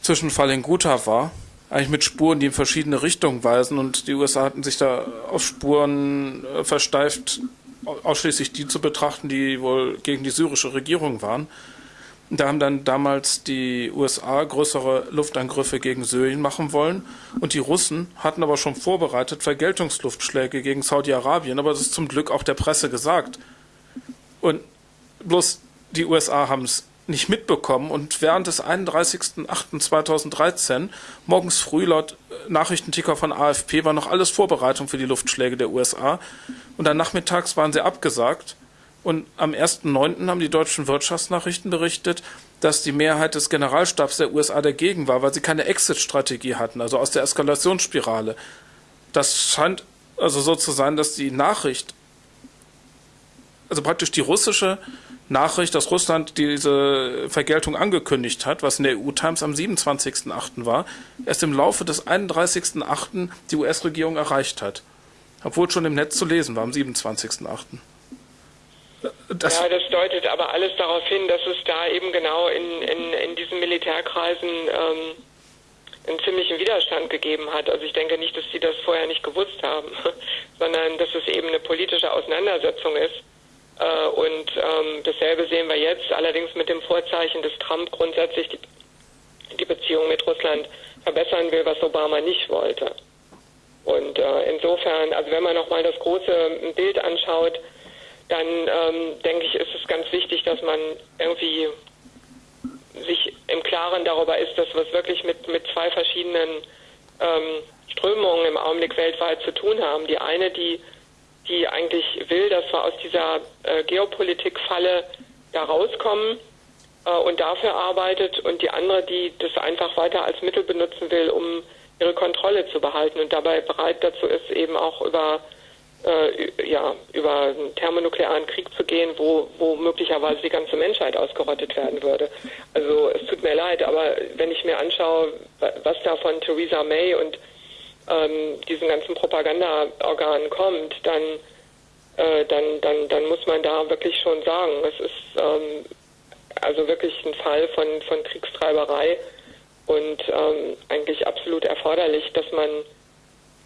Zwischenfall in Gotha war, eigentlich mit Spuren, die in verschiedene Richtungen weisen und die USA hatten sich da auf Spuren versteift, ausschließlich die zu betrachten, die wohl gegen die syrische Regierung waren. Da haben dann damals die USA größere Luftangriffe gegen Syrien machen wollen. Und die Russen hatten aber schon vorbereitet Vergeltungsluftschläge gegen Saudi-Arabien, aber das ist zum Glück auch der Presse gesagt. Und bloß die USA haben es nicht mitbekommen. Und während des 31.08.2013 morgens früh laut Nachrichtenticker von AFP war noch alles Vorbereitung für die Luftschläge der USA und dann nachmittags waren sie abgesagt und am 1.9. haben die deutschen Wirtschaftsnachrichten berichtet, dass die Mehrheit des Generalstabs der USA dagegen war, weil sie keine Exit-Strategie hatten, also aus der Eskalationsspirale. Das scheint also so zu sein, dass die Nachricht, also praktisch die russische Nachricht, dass Russland diese Vergeltung angekündigt hat, was in der EU-Times am 27.8. war, erst im Laufe des 31.8. die US-Regierung erreicht hat. Obwohl schon im Netz zu lesen war am 27.8. Das ja, das deutet aber alles darauf hin, dass es da eben genau in, in, in diesen Militärkreisen ähm, einen ziemlichen Widerstand gegeben hat. Also ich denke nicht, dass sie das vorher nicht gewusst haben, (laughs) sondern dass es eben eine politische Auseinandersetzung ist. Äh, und ähm, dasselbe sehen wir jetzt, allerdings mit dem Vorzeichen, dass Trump grundsätzlich die, die Beziehung mit Russland verbessern will, was Obama nicht wollte. Und äh, insofern, also wenn man nochmal das große Bild anschaut, dann ähm, denke ich, ist es ganz wichtig, dass man irgendwie sich im Klaren darüber ist, dass wir es wirklich mit, mit zwei verschiedenen ähm, Strömungen im Augenblick weltweit zu tun haben. Die eine, die, die eigentlich will, dass wir aus dieser äh, Geopolitik-Falle da rauskommen äh, und dafür arbeitet und die andere, die das einfach weiter als Mittel benutzen will, um ihre Kontrolle zu behalten und dabei bereit dazu ist, eben auch über äh, ja, über einen thermonuklearen Krieg zu gehen, wo, wo möglicherweise die ganze Menschheit ausgerottet werden würde. Also es tut mir leid, aber wenn ich mir anschaue, was da von Theresa May und ähm, diesen ganzen Propagandaorganen kommt, dann, äh, dann, dann, dann muss man da wirklich schon sagen, es ist ähm, also wirklich ein Fall von, von Kriegstreiberei und ähm, eigentlich absolut erforderlich, dass man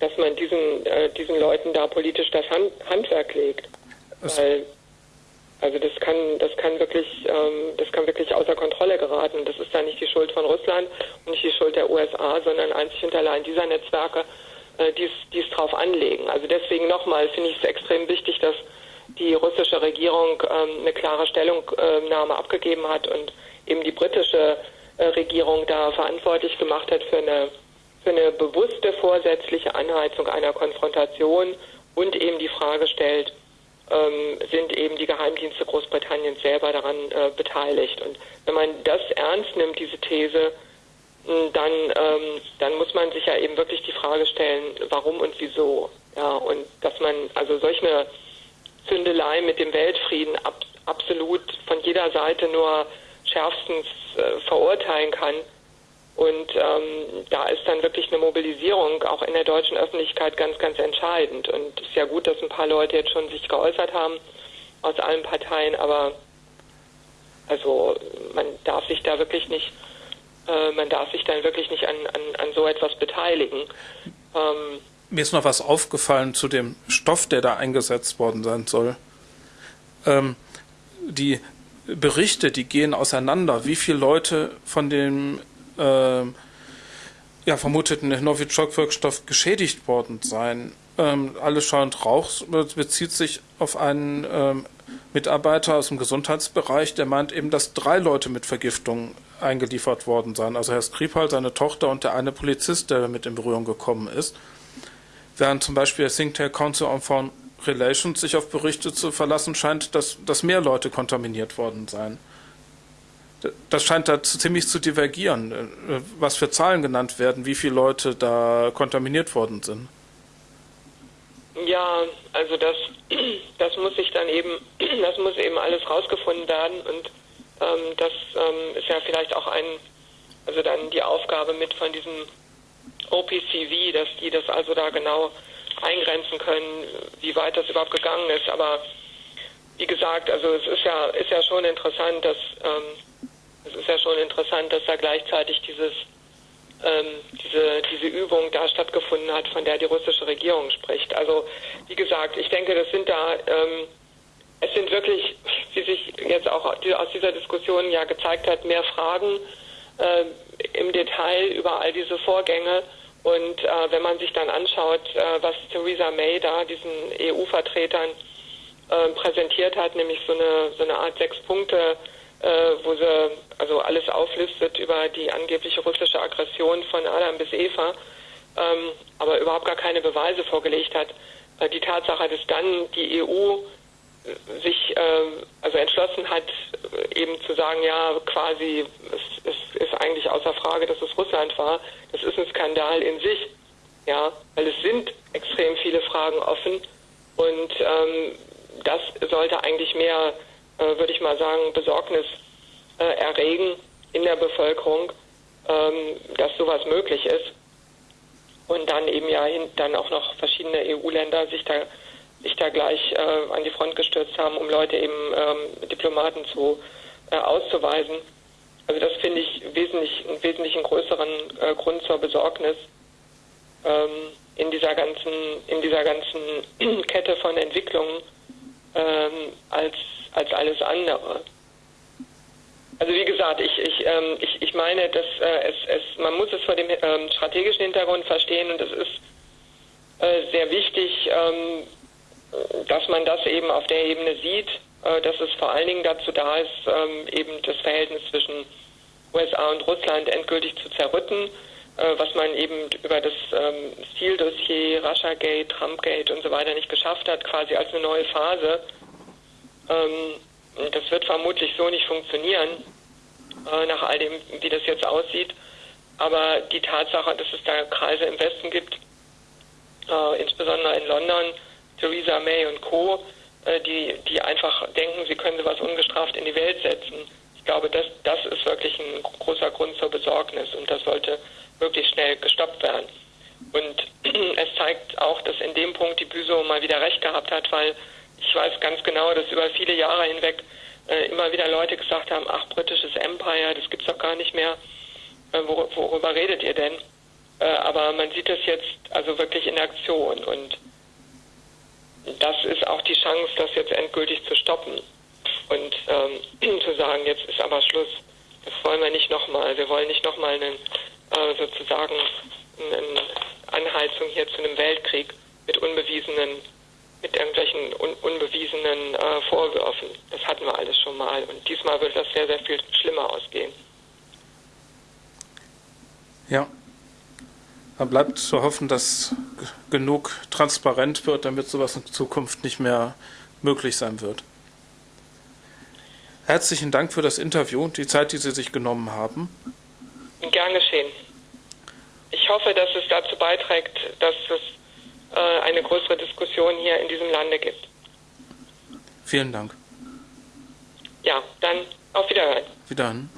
dass man diesen, äh, diesen Leuten da politisch das Hand, Handwerk legt. Weil, also das kann, das kann wirklich, ähm, das kann wirklich außer Kontrolle geraten. Das ist dann nicht die Schuld von Russland und nicht die Schuld der USA, sondern einzig und allein dieser Netzwerke, äh, die es drauf anlegen. Also deswegen nochmal finde ich es extrem wichtig, dass die russische Regierung ähm, eine klare Stellungnahme abgegeben hat und eben die britische äh, Regierung da verantwortlich gemacht hat für eine für eine bewusste vorsätzliche Anheizung einer Konfrontation und eben die Frage stellt, ähm, sind eben die Geheimdienste Großbritanniens selber daran äh, beteiligt. Und wenn man das ernst nimmt, diese These, dann, ähm, dann muss man sich ja eben wirklich die Frage stellen, warum und wieso. Ja, und dass man also solch eine Zündelei mit dem Weltfrieden ab, absolut von jeder Seite nur schärfstens äh, verurteilen kann, und ähm, da ist dann wirklich eine Mobilisierung auch in der deutschen Öffentlichkeit ganz, ganz entscheidend. Und es ist ja gut, dass ein paar Leute jetzt schon sich geäußert haben aus allen Parteien, aber also man darf sich da wirklich nicht, äh, man darf sich dann wirklich nicht an, an, an so etwas beteiligen. Ähm, Mir ist noch was aufgefallen zu dem Stoff, der da eingesetzt worden sein soll. Ähm, die Berichte, die gehen auseinander. Wie viele Leute von dem äh, ja, vermuteten Novichok-Wirkstoff geschädigt worden sein. Ähm, alles schauend Rauch bezieht sich auf einen ähm, Mitarbeiter aus dem Gesundheitsbereich, der meint eben, dass drei Leute mit Vergiftung eingeliefert worden seien. Also Herr Skripal, seine Tochter und der eine Polizist, der mit in Berührung gekommen ist. Während zum Beispiel der Think Council on Foreign Relations sich auf Berichte zu verlassen scheint, dass, dass mehr Leute kontaminiert worden seien das scheint da ziemlich zu divergieren, äh, was für Zahlen genannt werden, wie viele Leute da kontaminiert worden sind. Ja, also das, (clears throat) das muss sich dann eben, (clears throat) das muss eben alles rausgefunden werden und ähm, das ähm, ist ja vielleicht auch ein, also dann die Aufgabe mit von diesem OPCV, dass die das also da genau eingrenzen können, wie weit das überhaupt gegangen ist. Aber wie gesagt, also es ist ja, ist ja schon interessant, dass ähm, es ist ja schon interessant, dass da gleichzeitig dieses, ähm, diese, diese Übung da stattgefunden hat, von der die russische Regierung spricht. Also wie gesagt, ich denke, das sind da, ähm, es sind wirklich, wie sich jetzt auch aus dieser Diskussion ja gezeigt hat, mehr Fragen äh, im Detail über all diese Vorgänge. Und äh, wenn man sich dann anschaut, äh, was Theresa May da diesen EU-Vertretern äh, präsentiert hat, nämlich so eine, so eine Art sechs Punkte äh, wo sie also alles auflistet über die angebliche russische Aggression von Adam bis Eva, ähm, aber überhaupt gar keine Beweise vorgelegt hat. Äh, die Tatsache, dass dann die EU äh, sich äh, also entschlossen hat, äh, eben zu sagen, ja, quasi, es, es ist eigentlich außer Frage, dass es Russland war, das ist ein Skandal in sich, ja, weil es sind extrem viele Fragen offen und ähm, das sollte eigentlich mehr äh, würde ich mal sagen, Besorgnis äh, erregen in der Bevölkerung, ähm, dass sowas möglich ist. Und dann eben ja dann auch noch verschiedene EU-Länder sich da, sich da gleich äh, an die Front gestürzt haben, um Leute eben ähm, Diplomaten zu äh, auszuweisen. Also das finde ich wesentlich, einen wesentlich größeren äh, Grund zur Besorgnis ähm, in dieser ganzen, in dieser ganzen (clears throat) Kette von Entwicklungen ähm, als als alles andere. Also wie gesagt, ich, ich, ähm, ich, ich meine, dass äh, es, es, man muss es vor dem ähm, strategischen Hintergrund verstehen und es ist äh, sehr wichtig, ähm, dass man das eben auf der Ebene sieht äh, dass es vor allen Dingen dazu da ist, ähm, eben das Verhältnis zwischen USA und Russland endgültig zu zerrütten, was man eben über das ähm, Stil-Dossier, Russiagate, Trumpgate und so weiter nicht geschafft hat, quasi als eine neue Phase. Ähm, das wird vermutlich so nicht funktionieren, äh, nach all dem, wie das jetzt aussieht. Aber die Tatsache, dass es da Kreise im Westen gibt, äh, insbesondere in London, Theresa May und Co., äh, die, die einfach denken, sie können sowas ungestraft in die Welt setzen. Ich glaube, das, das ist wirklich ein großer Grund zur Besorgnis und das sollte wirklich schnell gestoppt werden. Und (clears throat) es zeigt auch, dass in dem Punkt die Büso mal wieder recht gehabt hat, weil ich weiß ganz genau, dass über viele Jahre hinweg äh, immer wieder Leute gesagt haben, ach, britisches Empire, das gibt's doch gar nicht mehr. Äh, wor worüber redet ihr denn? Äh, aber man sieht das jetzt also wirklich in Aktion und das ist auch die Chance, das jetzt endgültig zu stoppen und ähm, (clears throat) zu sagen, jetzt ist aber Schluss. Das wollen wir nicht nochmal. Wir wollen nicht nochmal einen, äh, sozusagen eine Anheizung hier zu einem Weltkrieg mit unbewiesenen, mit irgendwelchen un unbewiesenen äh, Vorwürfen. Das hatten wir alles schon mal. Und diesmal wird das sehr, sehr viel schlimmer ausgehen. Ja, da bleibt zu hoffen, dass genug transparent wird, damit sowas in Zukunft nicht mehr möglich sein wird. Herzlichen Dank für das Interview und die Zeit, die Sie sich genommen haben. Gern geschehen. Ich hoffe, dass es dazu beiträgt, dass es äh, eine größere Diskussion hier in diesem Lande gibt. Vielen Dank. Ja, dann auf Wiederhören. Wiederhören.